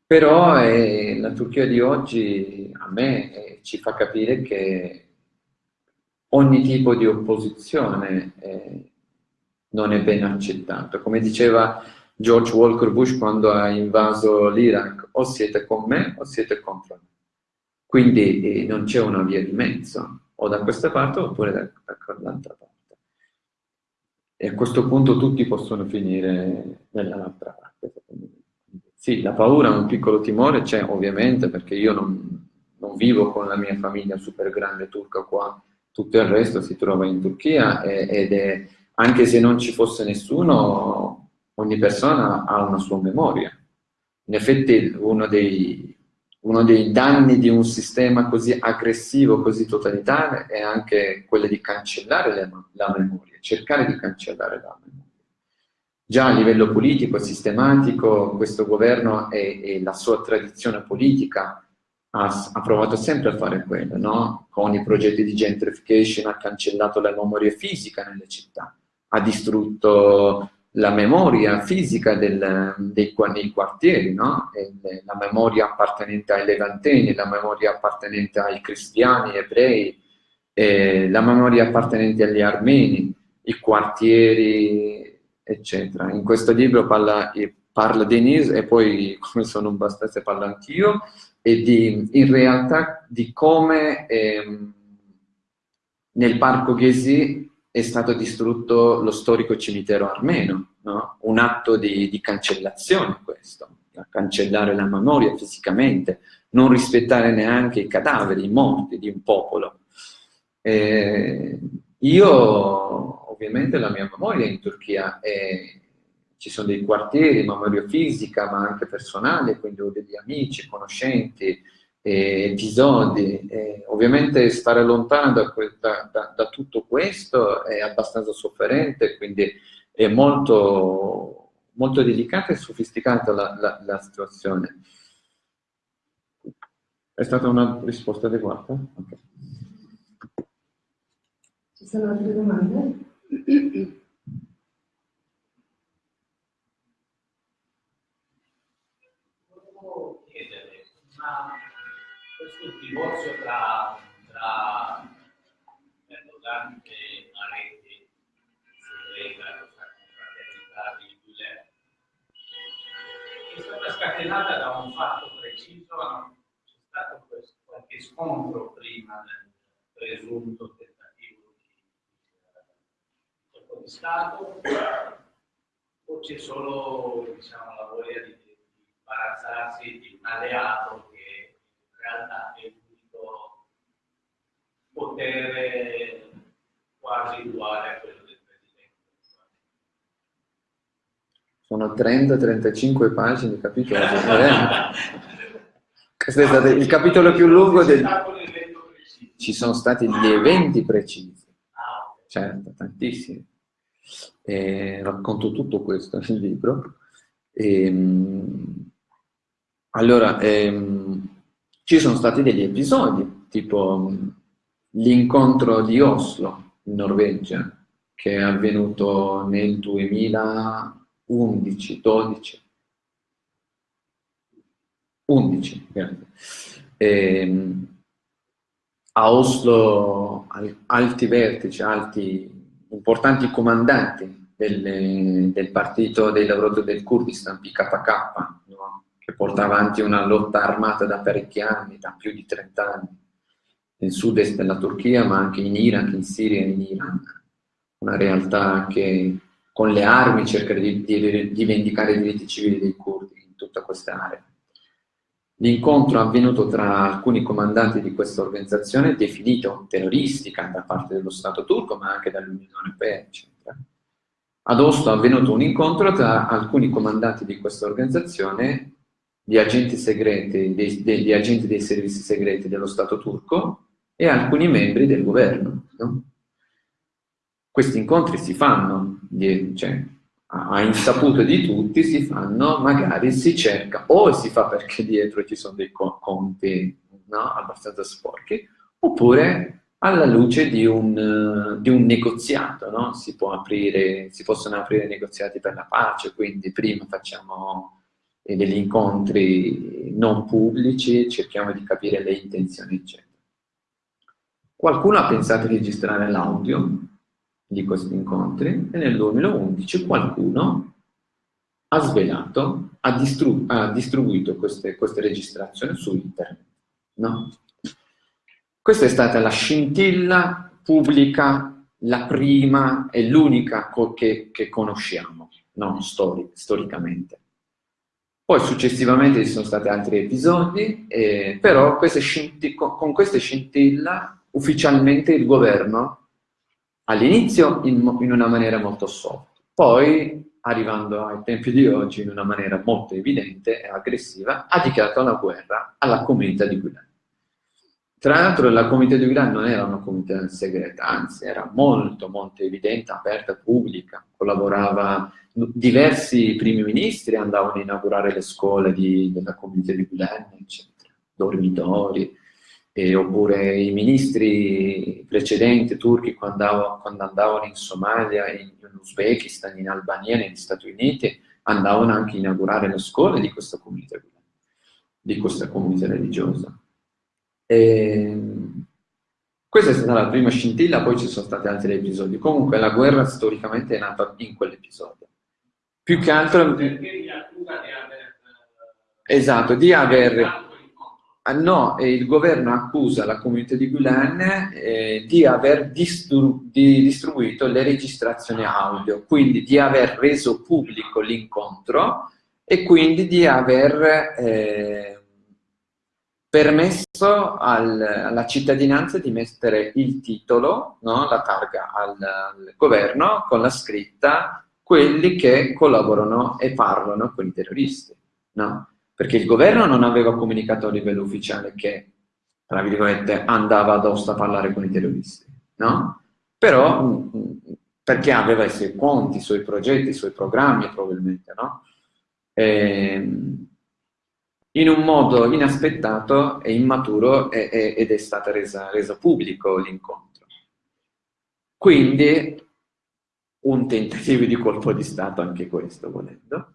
però eh, la Turchia di oggi a me eh, ci fa capire che ogni tipo di opposizione eh, non è ben accettato. Come diceva George Walker Bush quando ha invaso l'Iraq, o siete con me o siete contro me. Quindi eh, non c'è una via di mezzo, o da questa parte oppure da, dall'altra parte. E a questo punto tutti possono finire nell'altra parte. Sì, la paura, un piccolo timore c'è ovviamente perché io non, non, vivo con la mia famiglia super grande turca qua, tutto il resto si trova in Turchia ed è, anche se non ci fosse nessuno, ogni persona ha una sua memoria. In effetti uno dei, uno dei danni di un sistema così aggressivo, così totalitario, è anche quello di cancellare la, la memoria, cercare di cancellare la memoria. Già a livello politico, sistematico, questo governo e, e la sua tradizione politica ha, ha, provato sempre a fare quello, no? Con i progetti di gentrification ha cancellato la memoria fisica nelle città, ha distrutto la memoria fisica del, dei, dei, quartieri, no? la memoria appartenente ai levanteni, la memoria appartenente ai cristiani, ebrei, la memoria appartenente agli armeni, i quartieri eccetera. In questo libro parla, parla Denise e poi, come sono un bastardo, parlo anch'io, e di, in realtà di come ehm, nel parco Ghesi è stato distrutto lo storico cimitero armeno, no? un atto di, di cancellazione questo, cancellare la memoria fisicamente, non rispettare neanche i cadaveri, i morti di un popolo. Eh, io ovviamente la mia memoria in Turchia è, ci sono dei quartieri, memoria fisica ma anche personale, quindi ho degli amici, conoscenti, eh, episodi. Eh, ovviamente stare lontano da, da, da, da, tutto questo è abbastanza sofferente, quindi è molto, molto delicata e sofisticata la, la, la situazione. È stata una risposta adeguata? Okay. Ci sono altre domande? Volevo chiedere, ma questo divorzio tra, tra Erdogan e lega questa confraternità di Gulen è stata scatenata da un fatto preciso, c'è stato qualche scontro prima del presunto di Stato. O c'è solo diciamo, la voglia di, di imbarazzarsi di un alleato che realtà è l'unico potere quasi uguale a quello del Presidente? Sono 30-35 pagine, capito? Questo è stato il capitolo più lungo del... ci sono stati gli eventi precisi. Certo, tantissimi. E racconto tutto questo nel libro. E, ehm, allora, ehm, ci sono stati degli episodi, tipo l'incontro di Oslo, in Norvegia, che è avvenuto nel 2011, 12, 11, e, a Oslo alti vertici, alti, importanti comandanti del, del partito dei lavoratori del Kurdistan, PKK, no? Porta avanti una lotta armata da parecchi anni, da più di 30 anni, nel sud-est della Turchia, ma anche in Iraq, in Siria e in Iran. Una realtà che con le armi cerca di, di, di vendicare i diritti civili dei curdi in tutta questa area. L'incontro avvenuto tra alcuni comandanti di questa organizzazione, definito terroristica da parte dello Stato turco, ma anche dall'Unione Europea, eccetera. Ad Oslo è avvenuto un incontro tra alcuni comandanti di questa organizzazione, di agenti segreti, dei, degli agenti dei servizi segreti dello Stato turco e alcuni membri del governo. No? Questi incontri si fanno, cioè, a insaputo di tutti si fanno, magari si cerca, o si fa perché dietro ci sono dei conti no, abbastanza sporchi, oppure alla luce di un, di un negoziato, no? si, aprire, si, possono aprire negoziati per la pace, quindi prima facciamo eh, degli incontri non pubblici, cerchiamo di capire le intenzioni, eccetera. Qualcuno ha pensato di registrare l'audio, di questi incontri e nel 2011 qualcuno ha svelato, ha, distru ha distribuito queste, queste, registrazioni su internet. No? Questa è stata la scintilla pubblica, la prima e l'unica che, che, conosciamo, no? Stori storicamente. Poi successivamente ci sono stati altri episodi, eh, però queste con queste scintilla ufficialmente il governo all'inizio in, in, una maniera molto soft, poi arrivando ai tempi di oggi in una maniera molto evidente e aggressiva, ha dichiarato la guerra alla comunità di Gulen. Tra l'altro la comunità di Gulen non era una comunità segreta, anzi era molto molto evidente, aperta, pubblica, collaborava, diversi primi ministri andavano a inaugurare le scuole di, della comunità di Gulen, eccetera, dormitori, eh, oppure i ministri precedenti turchi quando andavano, quando andavano in Somalia, in, in, Uzbekistan, in Albania, negli Stati Uniti, andavano anche a inaugurare le scuole di questa comunità, di questa comunità religiosa. E, questa è stata la prima scintilla, poi ci sono stati altri episodi. Comunque la guerra storicamente è nata in quell'episodio. Più che altro... Perché di aver... Esatto, di aver Ah, no, il governo accusa la comunità di Gulen eh, di aver distru di distribuito le registrazioni audio, quindi di aver reso pubblico l'incontro e quindi di aver eh, permesso al, alla cittadinanza di mettere il titolo, no, la targa al, al governo con la scritta quelli che collaborano e parlano con i terroristi. No? perché il governo non aveva comunicato a livello ufficiale che, tra virgolette, andava ad Oslo a parlare con i terroristi, no? Però, mm, mm, perché aveva i suoi conti, i suoi progetti, i suoi programmi, probabilmente, no? E, ehm, in un modo inaspettato e immaturo e, e, ed è stato reso pubblico l'incontro. Quindi un tentativo di colpo di Stato anche questo, volendo.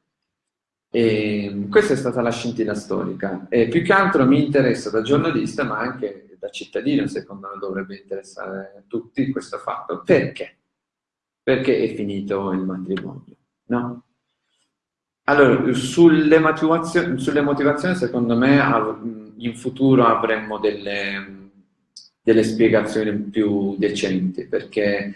E questa è stata la scintilla storica. E più che altro mi interessa da giornalista, ma anche da cittadino, secondo me dovrebbe interessare a tutti questo fatto. Perché? Perché è finito il matrimonio, no? Allora, sulle motivazioni, sulle motivazioni secondo me in futuro avremmo delle, delle spiegazioni più decenti, perché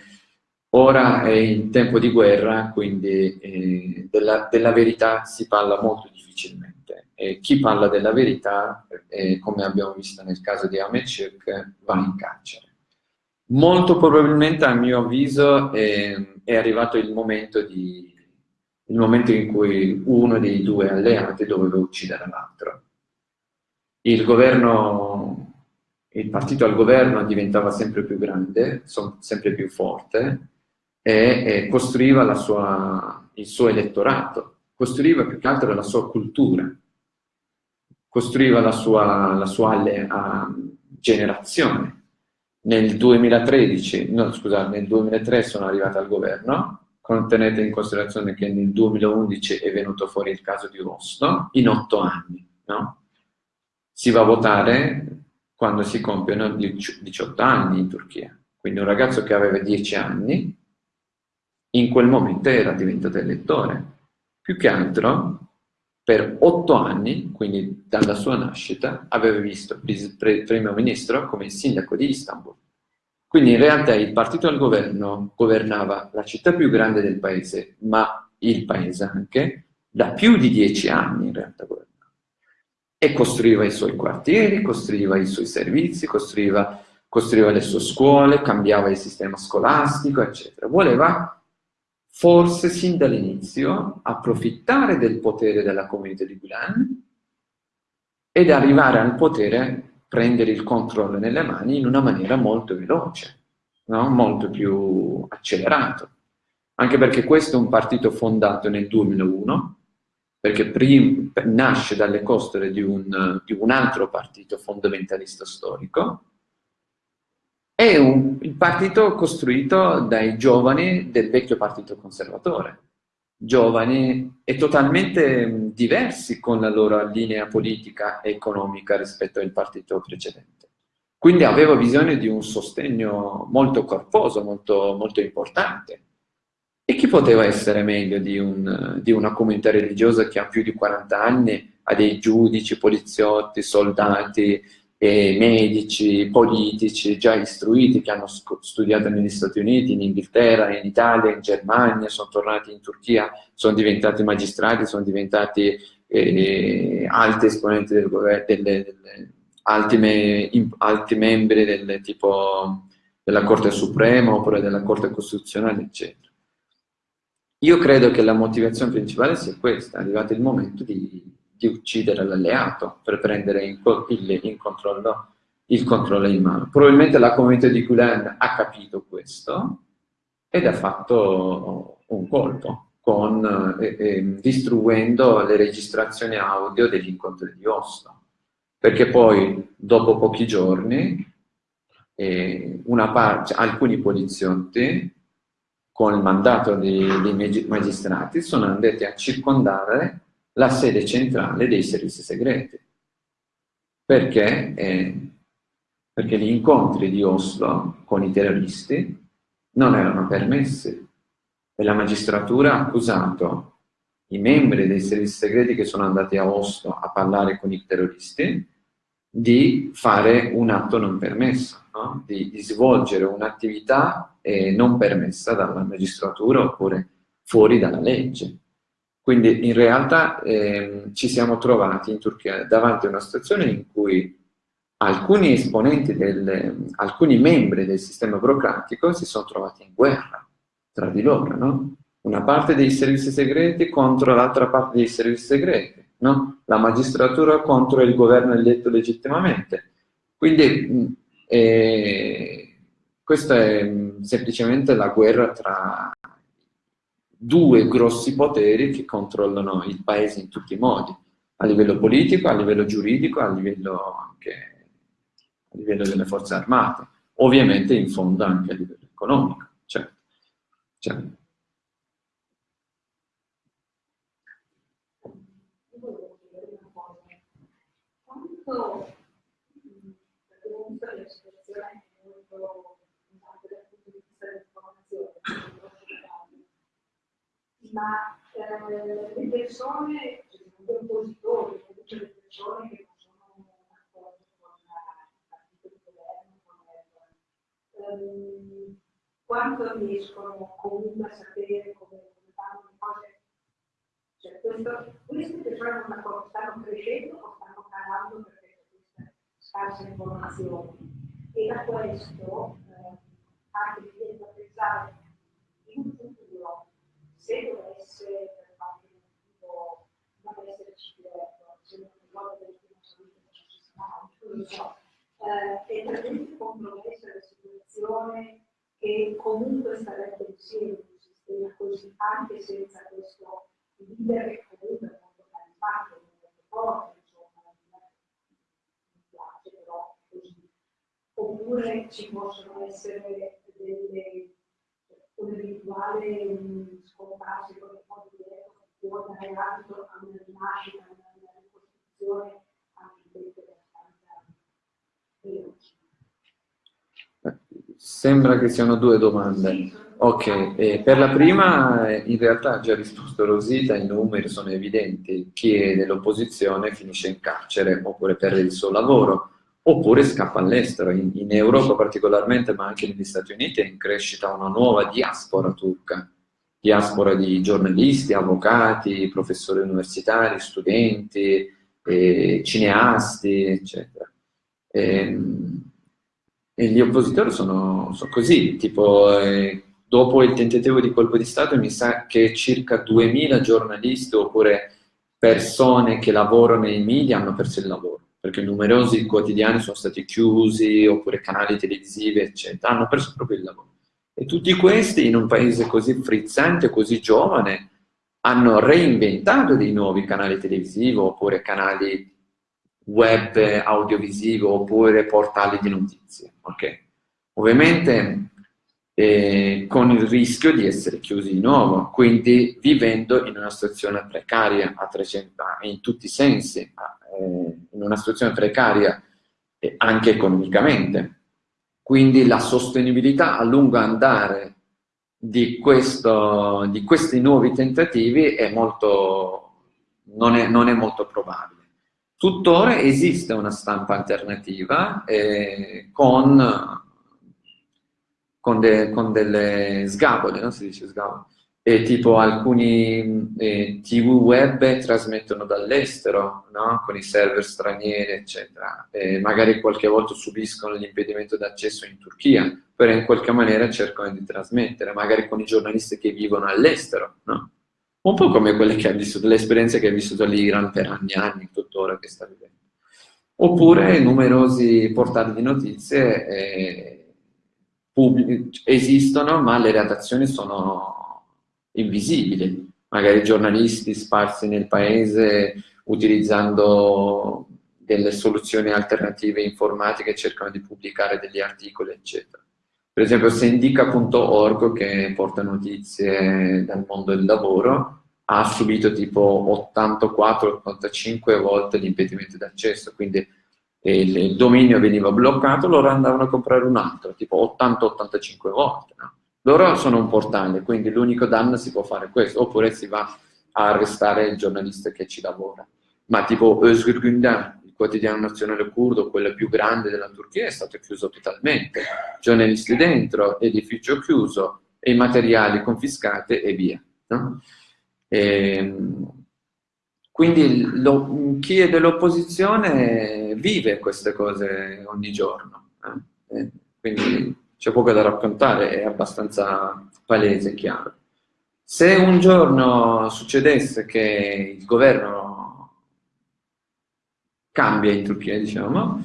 Ora è in tempo di guerra, quindi eh, della, della, verità si parla molto difficilmente. E chi parla della verità, eh, come abbiamo visto nel caso di Ahmed va in carcere. Molto probabilmente, a mio avviso, eh, è arrivato il momento, di, il momento in cui uno dei due alleati doveva uccidere l'altro. Il il partito al governo diventava sempre più grande, sempre più forte e, e costruiva sua, il suo elettorato, costruiva più che altro la sua cultura, costruiva la sua, la sua uh, generazione. Nel 2013, no scusate, nel 2003 sono arrivata al governo, tenete in considerazione che nel 2011 è venuto fuori il caso di Oslo, in otto anni, no? Si va a votare quando si compiono 18 anni in Turchia. Quindi un ragazzo che aveva 10 anni, in quel momento era diventato elettore. Più che altro, per 8 anni, quindi dalla sua nascita, aveva visto il primo ministro come sindaco di Istanbul. Quindi in realtà il partito al governo governava la città più grande del paese, ma il paese anche, da più di 10 anni in realtà governava e costruiva i suoi quartieri, costruiva i suoi servizi, costruiva, costruiva le sue scuole, cambiava il sistema scolastico, eccetera. Voleva forse sin dall'inizio approfittare del potere della comunità di Gulen ed arrivare al potere, prendere il controllo nelle mani in una maniera molto veloce, no? molto più accelerato. Anche perché questo è un partito fondato nel 2001, perché prim, nasce dalle costole di un, di un, altro partito fondamentalista storico, è un, il partito costruito dai giovani del vecchio partito conservatore, giovani e totalmente diversi con la loro linea politica e economica rispetto al partito precedente. Quindi aveva bisogno di un sostegno molto corposo, molto, molto importante. E chi poteva essere meglio di, un, di, una comunità religiosa che ha più di 40 anni, ha dei giudici, poliziotti, soldati, eh, medici, politici già istruiti che hanno studiato negli Stati Uniti, in Inghilterra, in Italia, in Germania, sono tornati in Turchia, sono diventati magistrati, sono diventati eh, alti esponenti del governo, delle, delle, alti, me, alti membri del tipo della Corte Suprema oppure della Corte Costituzionale, eccetera. Io credo che la motivazione principale sia questa, è arrivato il momento di, di uccidere l'alleato per prendere in, il, in controllo, il controllo in mano. Probabilmente la comunità di Gulen ha capito questo ed ha fatto un colpo, con, eh, eh, distruendo le registrazioni audio degli incontri di Oslo. Perché poi, dopo pochi giorni, eh, parte, alcuni poliziotti con il mandato dei, dei magistrati, sono andati a circondare la sede centrale dei servizi segreti. Perché? Eh, perché gli incontri di Oslo con i terroristi non erano permessi e la magistratura ha accusato i membri dei servizi segreti che sono andati a Oslo a parlare con i terroristi di fare un atto non permesso, no? di, di, svolgere un'attività eh, non permessa dalla magistratura oppure fuori dalla legge. Quindi in realtà eh, ci siamo trovati in Turchia davanti a una situazione in cui alcuni esponenti, del, alcuni membri del sistema burocratico si sono trovati in guerra tra di loro, no? Una parte dei servizi segreti contro l'altra parte dei servizi segreti no? la magistratura contro il governo eletto legittimamente. Quindi eh, questa è semplicemente la guerra tra due grossi poteri che controllano il paese in tutti i modi, a livello politico, a livello giuridico, a livello anche a livello delle forze armate, ovviamente in fondo anche a livello economico. Certo. Certo. molto, perché comunque la situazione è molto importante dal punto di vista dell'informazione, ma eh, le persone, cioè, gli oppositori, comunque le persone che non sono d'accordo con il partito di governo, con ehm, quanto riescono comunque a sapere come, come fanno le cose cioè, questo, queste persone stanno, stanno crescendo o stanno calando perché c'è questa scarsa informazione. E da questo eh, anche da pensare in un futuro, se dovesse per qualche motivo non esserci diretto, se non ricordo del primo salute non ci sta, non so, eh, è talmente compromessa la situazione che comunque starebbe insieme un sistema così, anche senza questo leader che comunque è molto carismatico, molto forte. Oppure ci possono essere delle un eventuale scomparsi con il modo diretto che può dare adito a una rinascita, a una ricostruzione anche questo abbastanza veloce. Sembra che siano due domande. Ok, eh, per la prima eh, in realtà ha già risposto Rosita, i numeri sono evidenti, chi è dell'opposizione finisce in carcere oppure perde il suo lavoro oppure scappa all'estero. In, in, Europa particolarmente, ma anche negli Stati Uniti, è in crescita una nuova diaspora turca, diaspora di giornalisti, avvocati, professori universitari, studenti, eh, cineasti, eccetera. E, ehm, e, gli oppositori sono, sono così, tipo eh, dopo il tentativo di colpo di Stato mi sa che circa 2000 giornalisti oppure persone che lavorano nei media hanno perso il lavoro perché numerosi quotidiani sono stati chiusi, oppure canali televisivi, eccetera, hanno perso proprio il lavoro. E tutti questi, in un paese così frizzante, così giovane, hanno reinventato dei nuovi canali televisivi, oppure canali web audiovisivi, oppure portali di notizie. Okay? Ovviamente eh, con il rischio di essere chiusi di nuovo, quindi vivendo in una situazione precaria a 300 in tutti i sensi, eh, una situazione precaria anche economicamente. Quindi la sostenibilità a lungo andare di, questo, di questi nuovi tentativi è molto, non, è, non, è, molto probabile. Tuttora esiste una stampa alternativa eh, con, con, de, con, delle sgabole, non si dice sgabole, e tipo alcuni eh, tv web trasmettono dall'estero, no? con i server stranieri, eccetera. E magari qualche volta subiscono l'impedimento d'accesso in Turchia, però in qualche maniera cercano di trasmettere, magari con i giornalisti che vivono all'estero, no? Un po' come quelle che ha vissuto, le esperienze che ha vissuto l'Iran per anni e anni, tuttora che sta vivendo. Oppure numerosi portali di notizie eh, esistono, ma le redazioni sono invisibili, magari giornalisti sparsi nel paese utilizzando delle soluzioni alternative informatiche cercano di pubblicare degli articoli, eccetera. Per esempio Sendica.org, che porta notizie dal mondo del lavoro, ha subito tipo 84-85 volte l'impedimento d'accesso, quindi il, dominio veniva bloccato, loro andavano a comprare un altro, tipo 80-85 volte. No? Loro sono un portale, quindi l'unico danno si può fare questo, oppure si va a arrestare il giornalista che ci lavora. Ma tipo Özgür Gündem, il quotidiano nazionale curdo, quello più grande della Turchia, è stato chiuso totalmente. Giornalisti dentro, edificio chiuso, e i materiali confiscati e via. No? E, ehm, quindi lo, chi è dell'opposizione vive queste cose ogni giorno. Eh? quindi c'è poco da raccontare, è abbastanza palese e chiaro. Se un giorno succedesse che il governo cambia in Turchia, diciamo,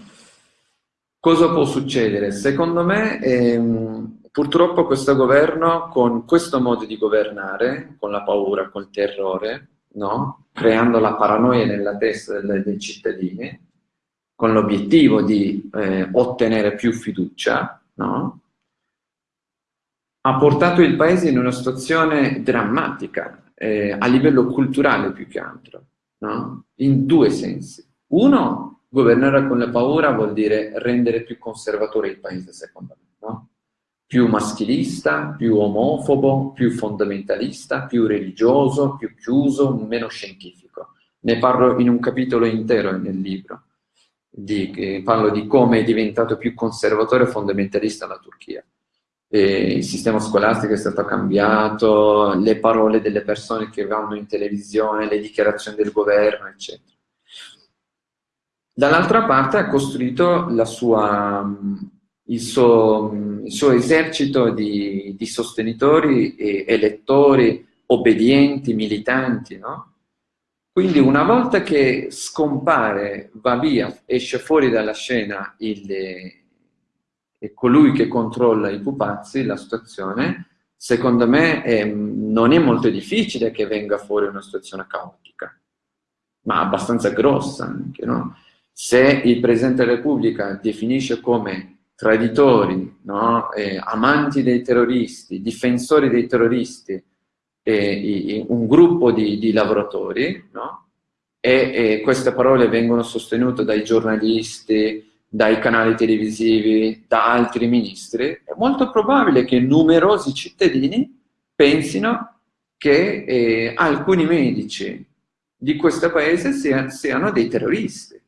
cosa può succedere? Secondo me, ehm, purtroppo questo governo, con questo modo di governare, con la paura, col terrore, no? creando la paranoia nella testa dei, dei cittadini, con l'obiettivo di eh, ottenere più fiducia, no? Ha portato il paese in una situazione drammatica, eh, a livello culturale più che altro, no? in due sensi. Uno, governare con la paura vuol dire rendere più conservatore il paese, secondo me, no? più maschilista, più omofobo, più fondamentalista, più religioso, più chiuso, meno scientifico. Ne parlo in un capitolo intero nel libro, di, eh, parlo di come è diventato più conservatore e fondamentalista la Turchia eh, il sistema scolastico è stato cambiato, le parole delle persone che vanno in televisione, le dichiarazioni del governo, eccetera. Dall'altra parte ha costruito sua, il, suo, il, suo, esercito di, di sostenitori, elettori, obbedienti, militanti, no? Quindi una volta che scompare, va via, esce fuori dalla scena il, eh, colui che controlla i pupazzi, la situazione, secondo me è, non è molto difficile che venga fuori una situazione caotica, ma abbastanza grossa anche, no? Se il Presidente della Repubblica definisce come traditori, no? eh, amanti dei terroristi, difensori dei terroristi, eh, un gruppo di, di lavoratori, no? e, e queste parole vengono sostenute dai giornalisti, dai canali televisivi, da altri ministri, è molto probabile che numerosi cittadini pensino che eh, alcuni medici di questo paese sia, siano dei terroristi.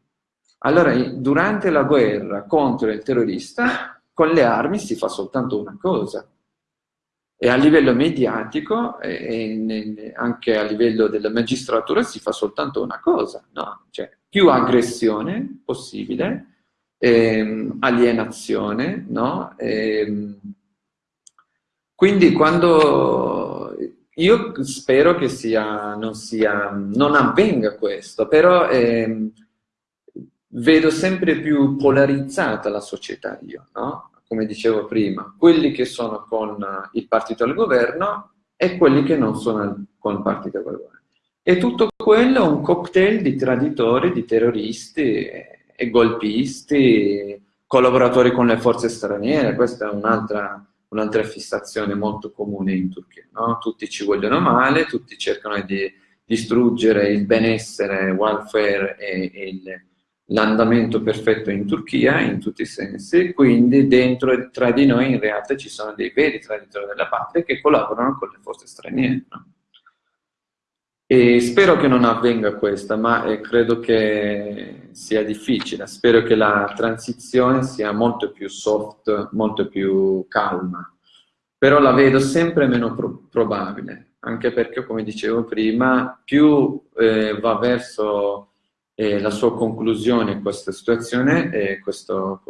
Allora, durante la guerra contro il terrorista, con le armi si fa soltanto una cosa. E a livello mediatico e anche a livello della magistratura si fa soltanto una cosa, no? Cioè, più aggressione possibile, ehm, alienazione, no? Ehm, quindi quando io spero che sia, non, sia, non avvenga questo, però ehm, vedo sempre più polarizzata la società io, no? come dicevo prima, quelli che sono con il partito al governo e quelli che non sono con il partito al governo. E tutto quello è un cocktail di traditori, di terroristi e golpisti, collaboratori con le forze straniere, questa è un'altra un fissazione molto comune in Turchia. No? Tutti ci vogliono male, tutti cercano di distruggere il benessere, il welfare e l'andamento perfetto in Turchia in tutti i sensi, quindi dentro e tra di noi in realtà ci sono dei veri traditori della patria che collaborano con le forze straniere. No? E spero che non avvenga questa, ma eh, credo che sia difficile. Spero che la transizione sia molto più soft, molto più calma. Però la vedo sempre meno pro probabile, anche perché, come dicevo prima, più eh, va verso eh, la sua conclusione questa situazione, questo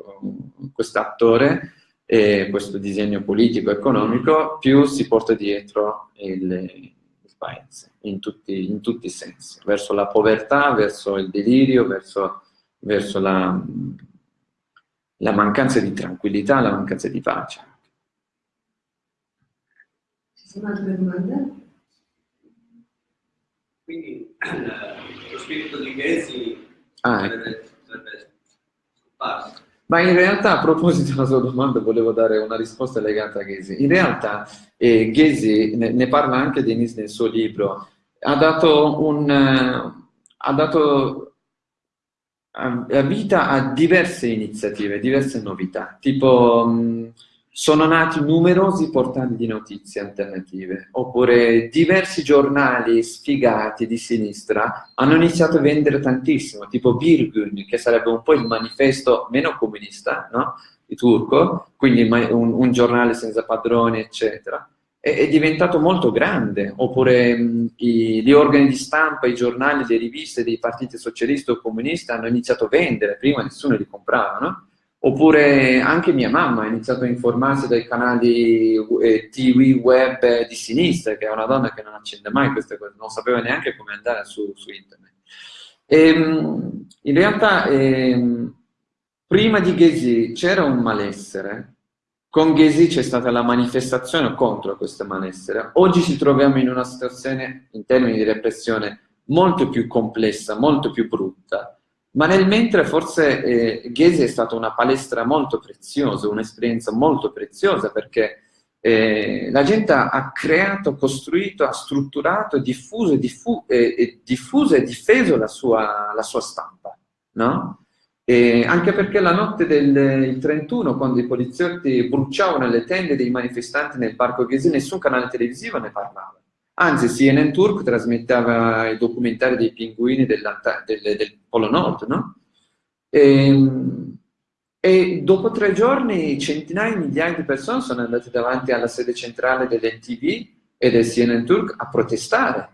quest attore, questo disegno politico-economico, più si porta dietro il paese, in tutti, in tutti, i sensi, verso la povertà, verso il delirio, verso, verso la, la mancanza di tranquillità, la mancanza di pace. Ci sono altre domande? Quindi eh, lo spirito di Ghesi ah, ecco. sarebbe scomparso. Ma in realtà, a proposito della sua domanda, volevo dare una risposta legata a Ghesi. In realtà, eh, Ghesi, ne, ne, parla anche Denis nel suo libro, ha dato, un, uh, ha dato vita a diverse iniziative, diverse novità, tipo... Um, sono nati numerosi portali di notizie alternative, oppure diversi giornali sfigati di sinistra hanno iniziato a vendere tantissimo, tipo Birgun, che sarebbe un po' il manifesto meno comunista, no? di turco, quindi un, un, giornale senza padroni, eccetera. È, è diventato molto grande, oppure mh, i, gli organi di stampa, i giornali, le riviste dei partiti socialisti o comunisti hanno iniziato a vendere, prima nessuno li comprava, no? Oppure anche mia mamma ha iniziato a informarsi dai canali eh, TV web di sinistra, che è una donna che non accende mai queste cose, non sapeva neanche come andare su, su internet. E, ehm, in realtà, eh, prima di Ghesi c'era un malessere, con Ghesi c'è stata la manifestazione contro questo malessere. Oggi ci troviamo in una situazione, in termini di repressione, molto più complessa, molto più brutta, ma nel mentre forse eh, Ghesi è stata una palestra molto preziosa, un'esperienza molto preziosa perché eh, la gente ha creato, costruito, ha strutturato, diffuso, diffu eh, diffuso e difeso la sua, la sua stampa, no? E anche perché la notte del 31, quando i poliziotti bruciavano le tende dei manifestanti nel parco Ghesi, nessun canale televisivo ne parlava. Anzi, CNN Turk trasmetteva i documentari dei pinguini del, del, Polo Nord, no? E, ehm, e, dopo tre giorni centinaia di migliaia di persone sono andate davanti alla sede centrale dell'NTV e del CNN Turk a protestare.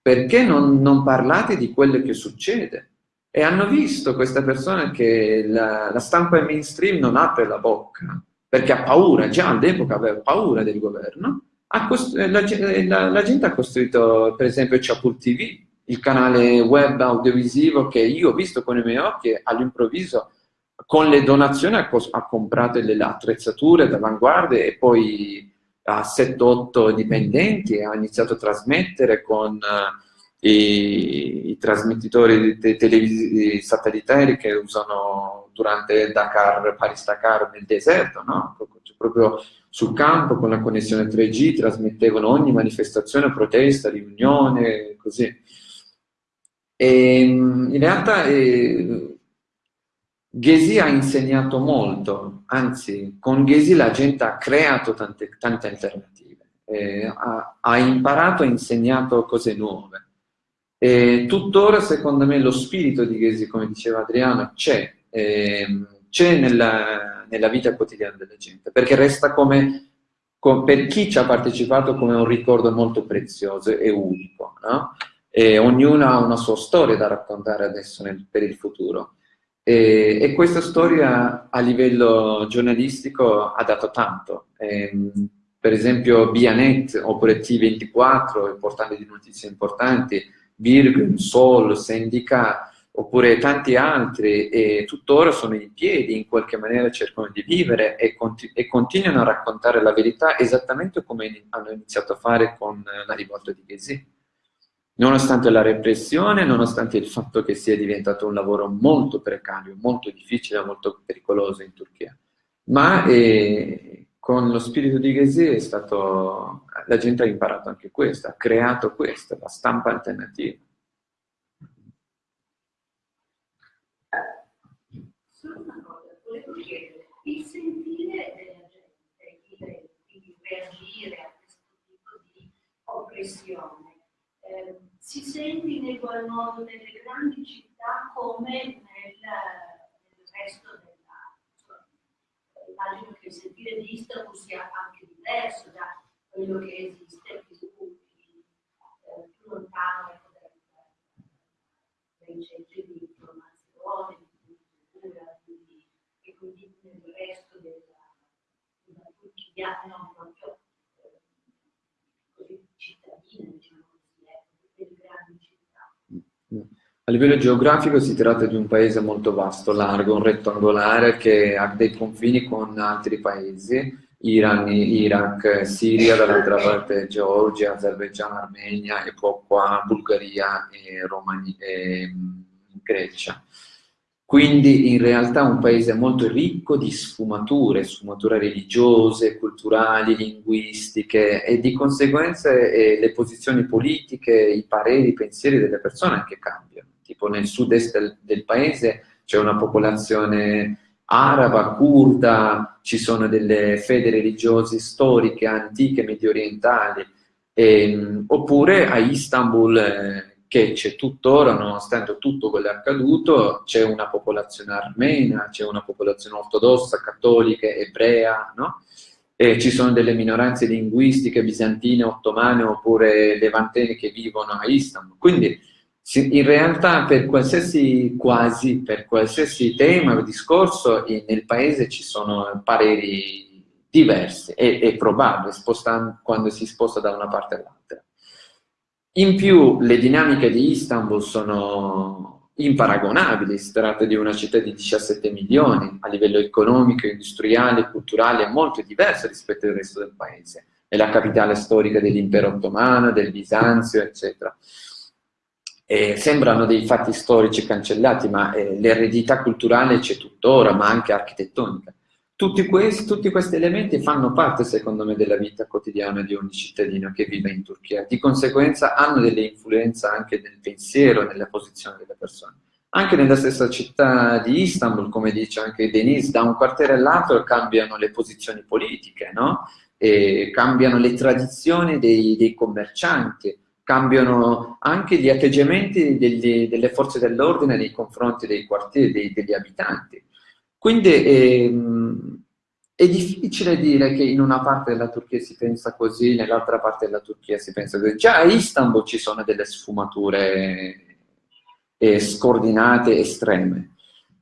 Perché non, non, parlate di quello che succede? E hanno visto queste persone che la, la stampa mainstream non apre la bocca, perché ha paura, già all'epoca aveva paura del governo, la, la, la, gente ha costruito per esempio Chapul TV, il canale web audiovisivo che io ho visto con i miei occhi all'improvviso con le donazioni ha, ha comprato le attrezzature d'avanguardia e poi a 7-8 dipendenti ha iniziato a trasmettere con uh, i, i, trasmettitori televisivi satellitari che usano durante Dakar, Paris-Dakar nel deserto, no? Cioè, proprio sul campo con la connessione 3G trasmettevano ogni manifestazione, protesta, riunione, così. E, in realtà eh, Ghesi ha insegnato molto, anzi con Ghesi la gente ha creato tante, tante alternative, eh, ha, ha, imparato e insegnato cose nuove. E tuttora secondo me lo spirito di Ghesi, come diceva Adriano, c'è, eh, nella, nella, vita quotidiana della gente, perché resta come, come, per chi ci ha partecipato come un ricordo molto prezioso e unico. No? E ognuno ha una sua storia da raccontare adesso nel, per il futuro. E, e, questa storia a livello giornalistico ha dato tanto. E, ehm, per esempio Bianet oppure T24, il portale di notizie importanti, Virgin, Sol, Syndica, oppure tanti altri, e tuttora sono in piedi, in qualche maniera cercano di vivere e, continu e continuano a raccontare la verità esattamente come hanno iniziato a fare con la rivolta di Ghesi nonostante la repressione, nonostante il fatto che sia diventato un lavoro molto precario, molto difficile, molto pericoloso in Turchia. Ma eh, con lo spirito di Ghezi è stato, la gente ha imparato anche questo, ha creato questo, la stampa alternativa. Solo una cosa, volevo il sentire della gente, quindi reagire a questo tipo di oppressione, eh, si sente in egual modo nelle grandi città come nel, nel resto della... Immagino che il sentire di Istanbul sia anche diverso da quello che esiste più, eh, più lontano ecco, dai centri di informazione, di cultura, quindi, e quindi nel resto della, della non proprio eh, così cittadina, diciamo A livello geografico si tratta di un paese molto vasto, largo, rettangolare che ha dei confini con altri paesi, Iran, Iraq, Siria, dall'altra parte Georgia, Azerbaijan, Armenia e poi qua Bulgaria e, Romania, e mm, Grecia. Quindi in realtà un paese molto ricco di sfumature, sfumature religiose, culturali, linguistiche e di conseguenza eh, le posizioni politiche, i pareri, i pensieri delle persone anche cambiano. Tipo nel sud-est del, del paese c'è una popolazione araba, kurda, ci sono delle fedi religiose storiche, antiche, medio orientali, e, oppure a Istanbul eh, che c'è tuttora, nonostante tutto quello che è accaduto, c'è una popolazione armena, c'è una popolazione ortodossa, cattolica, ebrea, no? E ci sono delle minoranze linguistiche bizantine, ottomane oppure levantene che vivono a Istanbul. Quindi in realtà per qualsiasi, quasi, per qualsiasi tema o discorso nel paese ci sono pareri diversi, è, è probabile quando si sposta da una parte all'altra. In più le dinamiche di Istanbul sono imparagonabili, si tratta di una città di 17 milioni, a livello economico, industriale, culturale, molto diversa rispetto al resto del paese. È la capitale storica dell'impero ottomano, del Bisanzio, eccetera. E sembrano dei fatti storici cancellati, ma eh, l'eredità culturale c'è tuttora, ma anche architettonica. Tutti questi, tutti questi, elementi fanno parte, secondo me, della vita quotidiana di ogni cittadino che vive in Turchia. Di conseguenza hanno delle influenze anche nel pensiero nella posizione delle persone. Anche nella stessa città di Istanbul, come dice anche Denise, da un quartiere all'altro cambiano le posizioni politiche, no? cambiano le tradizioni dei, dei, commercianti, cambiano anche gli atteggiamenti degli, delle forze dell'ordine nei confronti dei quartieri, dei, degli abitanti. Quindi ehm, è difficile dire che in una parte della Turchia si pensa così, nell'altra parte della Turchia si pensa così. Già a Istanbul ci sono delle sfumature eh, scordinate, estreme.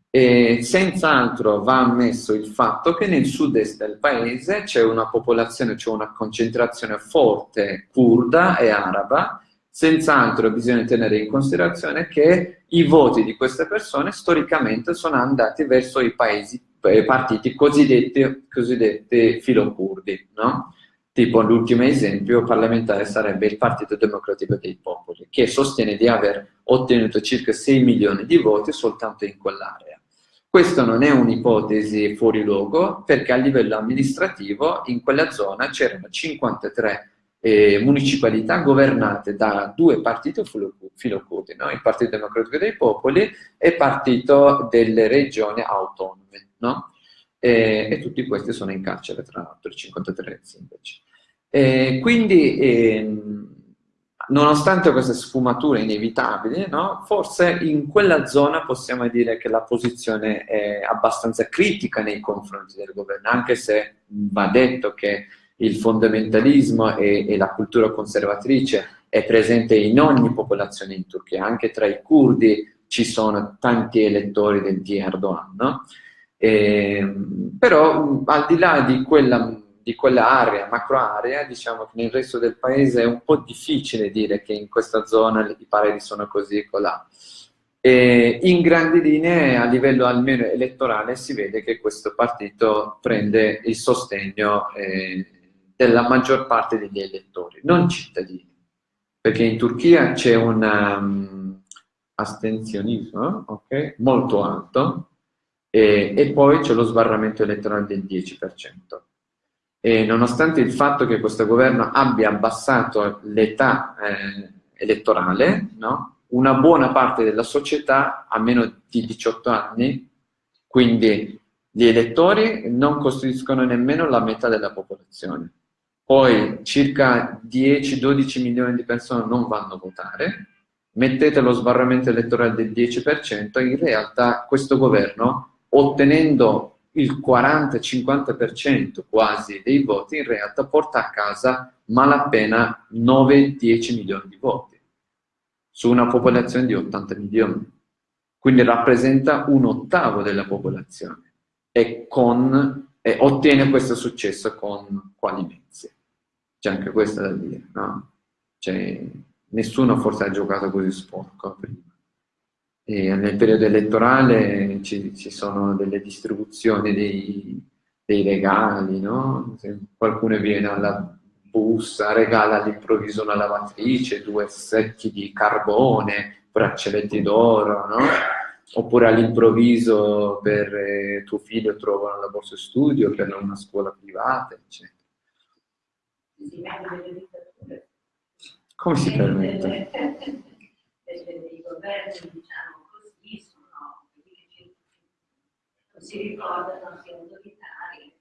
E senz'altro va ammesso il fatto che nel sud-est del paese c'è una popolazione, c'è una concentrazione forte kurda e araba, Senz'altro bisogna tenere in considerazione che i voti di queste persone storicamente sono andati verso i paesi, eh, partiti cosiddetti, cosiddetti filocurdi, no? Tipo l'ultimo esempio parlamentare sarebbe il Partito Democratico dei Popoli, che sostiene di aver ottenuto circa 6 milioni di voti soltanto in quell'area. Questa non è un'ipotesi fuori luogo, perché a livello amministrativo in quella zona c'erano 53 eh, municipalità governate da due partiti filocurdi, no? il Partito Democratico dei Popoli e il Partito delle Regioni Autonome. No? E, e, tutti questi sono in carcere, tra l'altro, i 53 sindaci. E quindi, eh, nonostante queste sfumature inevitabili, no, forse in quella zona possiamo dire che la posizione è abbastanza critica nei confronti del governo, anche se va detto che il fondamentalismo e, e la cultura conservatrice è presente in ogni popolazione in Turchia, anche tra i curdi ci sono tanti elettori del di Erdogan, no? E, ehm, però al di là di quella di quell'area, macro area, diciamo che nel resto del paese è un po' difficile dire che in questa zona i pareri sono così e colà. E in grandi linee, a livello almeno elettorale, si vede che questo partito prende il sostegno eh, della maggior parte degli elettori, non cittadini. Perché in Turchia c'è un um, astensionismo okay, molto alto e, e poi c'è lo sbarramento elettorale del 10%. E nonostante il fatto che questo governo abbia abbassato l'età eh, elettorale, no? una buona parte della società ha meno di 18 anni, quindi gli elettori non costituiscono nemmeno la metà della popolazione. Poi circa 10-12 milioni di persone non vanno a votare, mettete lo sbarramento elettorale del 10%, in realtà questo governo, ottenendo il 40-50% quasi dei voti in realtà porta a casa malapena 9-10 milioni di voti su una popolazione di 80 milioni. Quindi rappresenta un ottavo della popolazione e, con, e ottiene questo successo con quali mezzi. C'è anche questo da dire, no? Cioè, nessuno forse ha giocato così sporco prima. E nel periodo elettorale ci, ci sono delle distribuzioni dei, dei regali, no? Se qualcuno viene alla busta, regala all'improvviso una lavatrice, due secchi di carbone, braccialetti d'oro, no? Oppure all'improvviso per eh, tuo figlio trovano la borsa studio per una scuola privata, eccetera. Come si permette? dei governi, diciamo, si ricordano sia autoritari,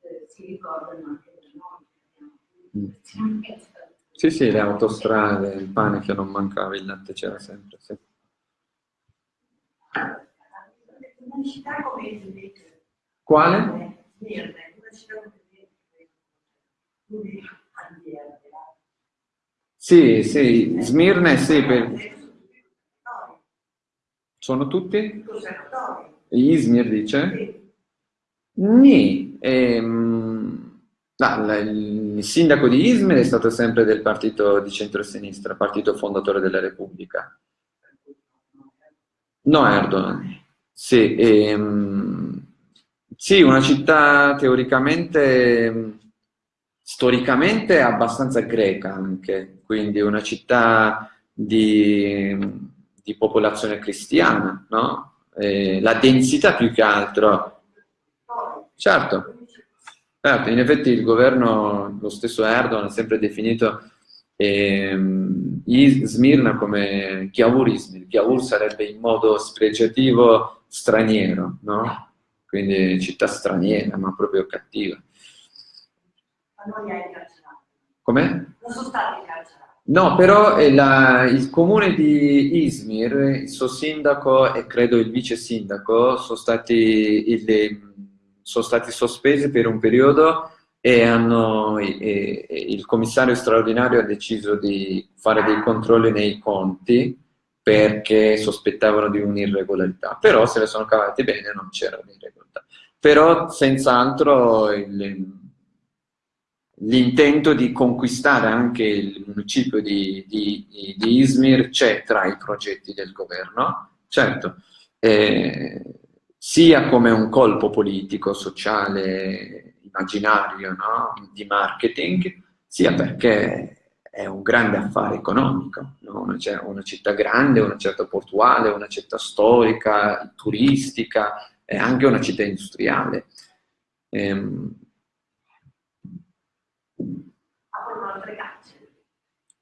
eh, si ricordano anche da noi. Mm. Sì, sì, le autostrade, il pane che non mancava, il latte c'era sempre. Sì. Una città come invece. Quale? Smirne, una città come invece. Sì, sì, Smirne sì. Per... Sono tutti? Izmir dice? Nì. Ehm, no, il sindaco di Izmir è stato sempre del partito di centrosinistra, partito fondatore della Repubblica. No, Erdogan. Sì, ehm, sì, una città teoricamente, storicamente abbastanza greca anche, quindi una città di, di popolazione cristiana, no? eh, la densità più che altro. Certo, certo, in effetti il governo, lo stesso Erdogan ha sempre definito ehm, Smirna come Chiavur Izmir. Chiavur sarebbe in modo spregiativo straniero, no? Quindi città straniera, ma proprio cattiva. Ma non li hai incarcerati? Com'è? Non sono stati incarcerati. No, però la, il comune di Izmir, il suo sindaco e credo il vice sindaco sono stati, il, sono stati sospesi per un periodo e, hanno, e, e il commissario straordinario ha deciso di fare dei controlli nei conti perché sospettavano di un'irregolarità, però se ne sono cavati bene, non c'era un'irregolarità. Però senz'altro il, l'intento di conquistare anche il municipio di, di, di, Izmir c'è tra i progetti del governo, certo, eh, sia come un colpo politico, sociale, immaginario, no? di marketing, sia perché è un grande affare economico, no? una, una, città grande, una città portuale, una città storica, turistica, e anche una città industriale. Ehm, aprono altre carceri.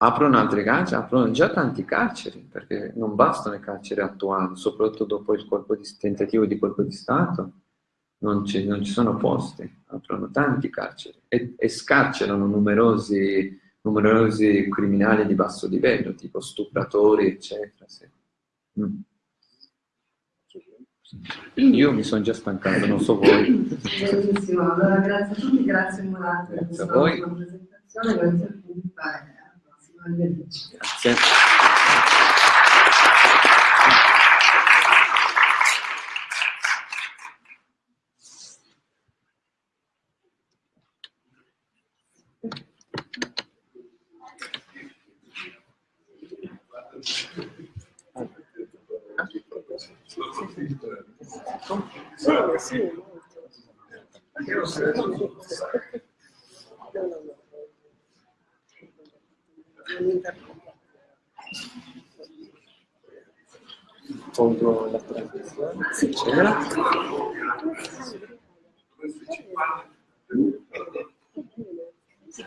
Aprono altre carceri, aprono già tanti carceri, perché non bastano le carceri attuali, soprattutto dopo il di, tentativo di colpo di Stato, non ci, non ci sono posti, aprono tanti carceri e, e scarcerano numerosi, numerosi, criminali di basso livello, tipo stupratori, eccetera. Sì. Mm. Io mi sono già stancato, non so voi. Benissimo, allora grazie a tutti, grazie Murato per questa presentazione, grazie a tutti, alla prossima, arrivederci. Grazie. Sì, sì, Tolgo la trasmissione. Sì, c'era. Sì,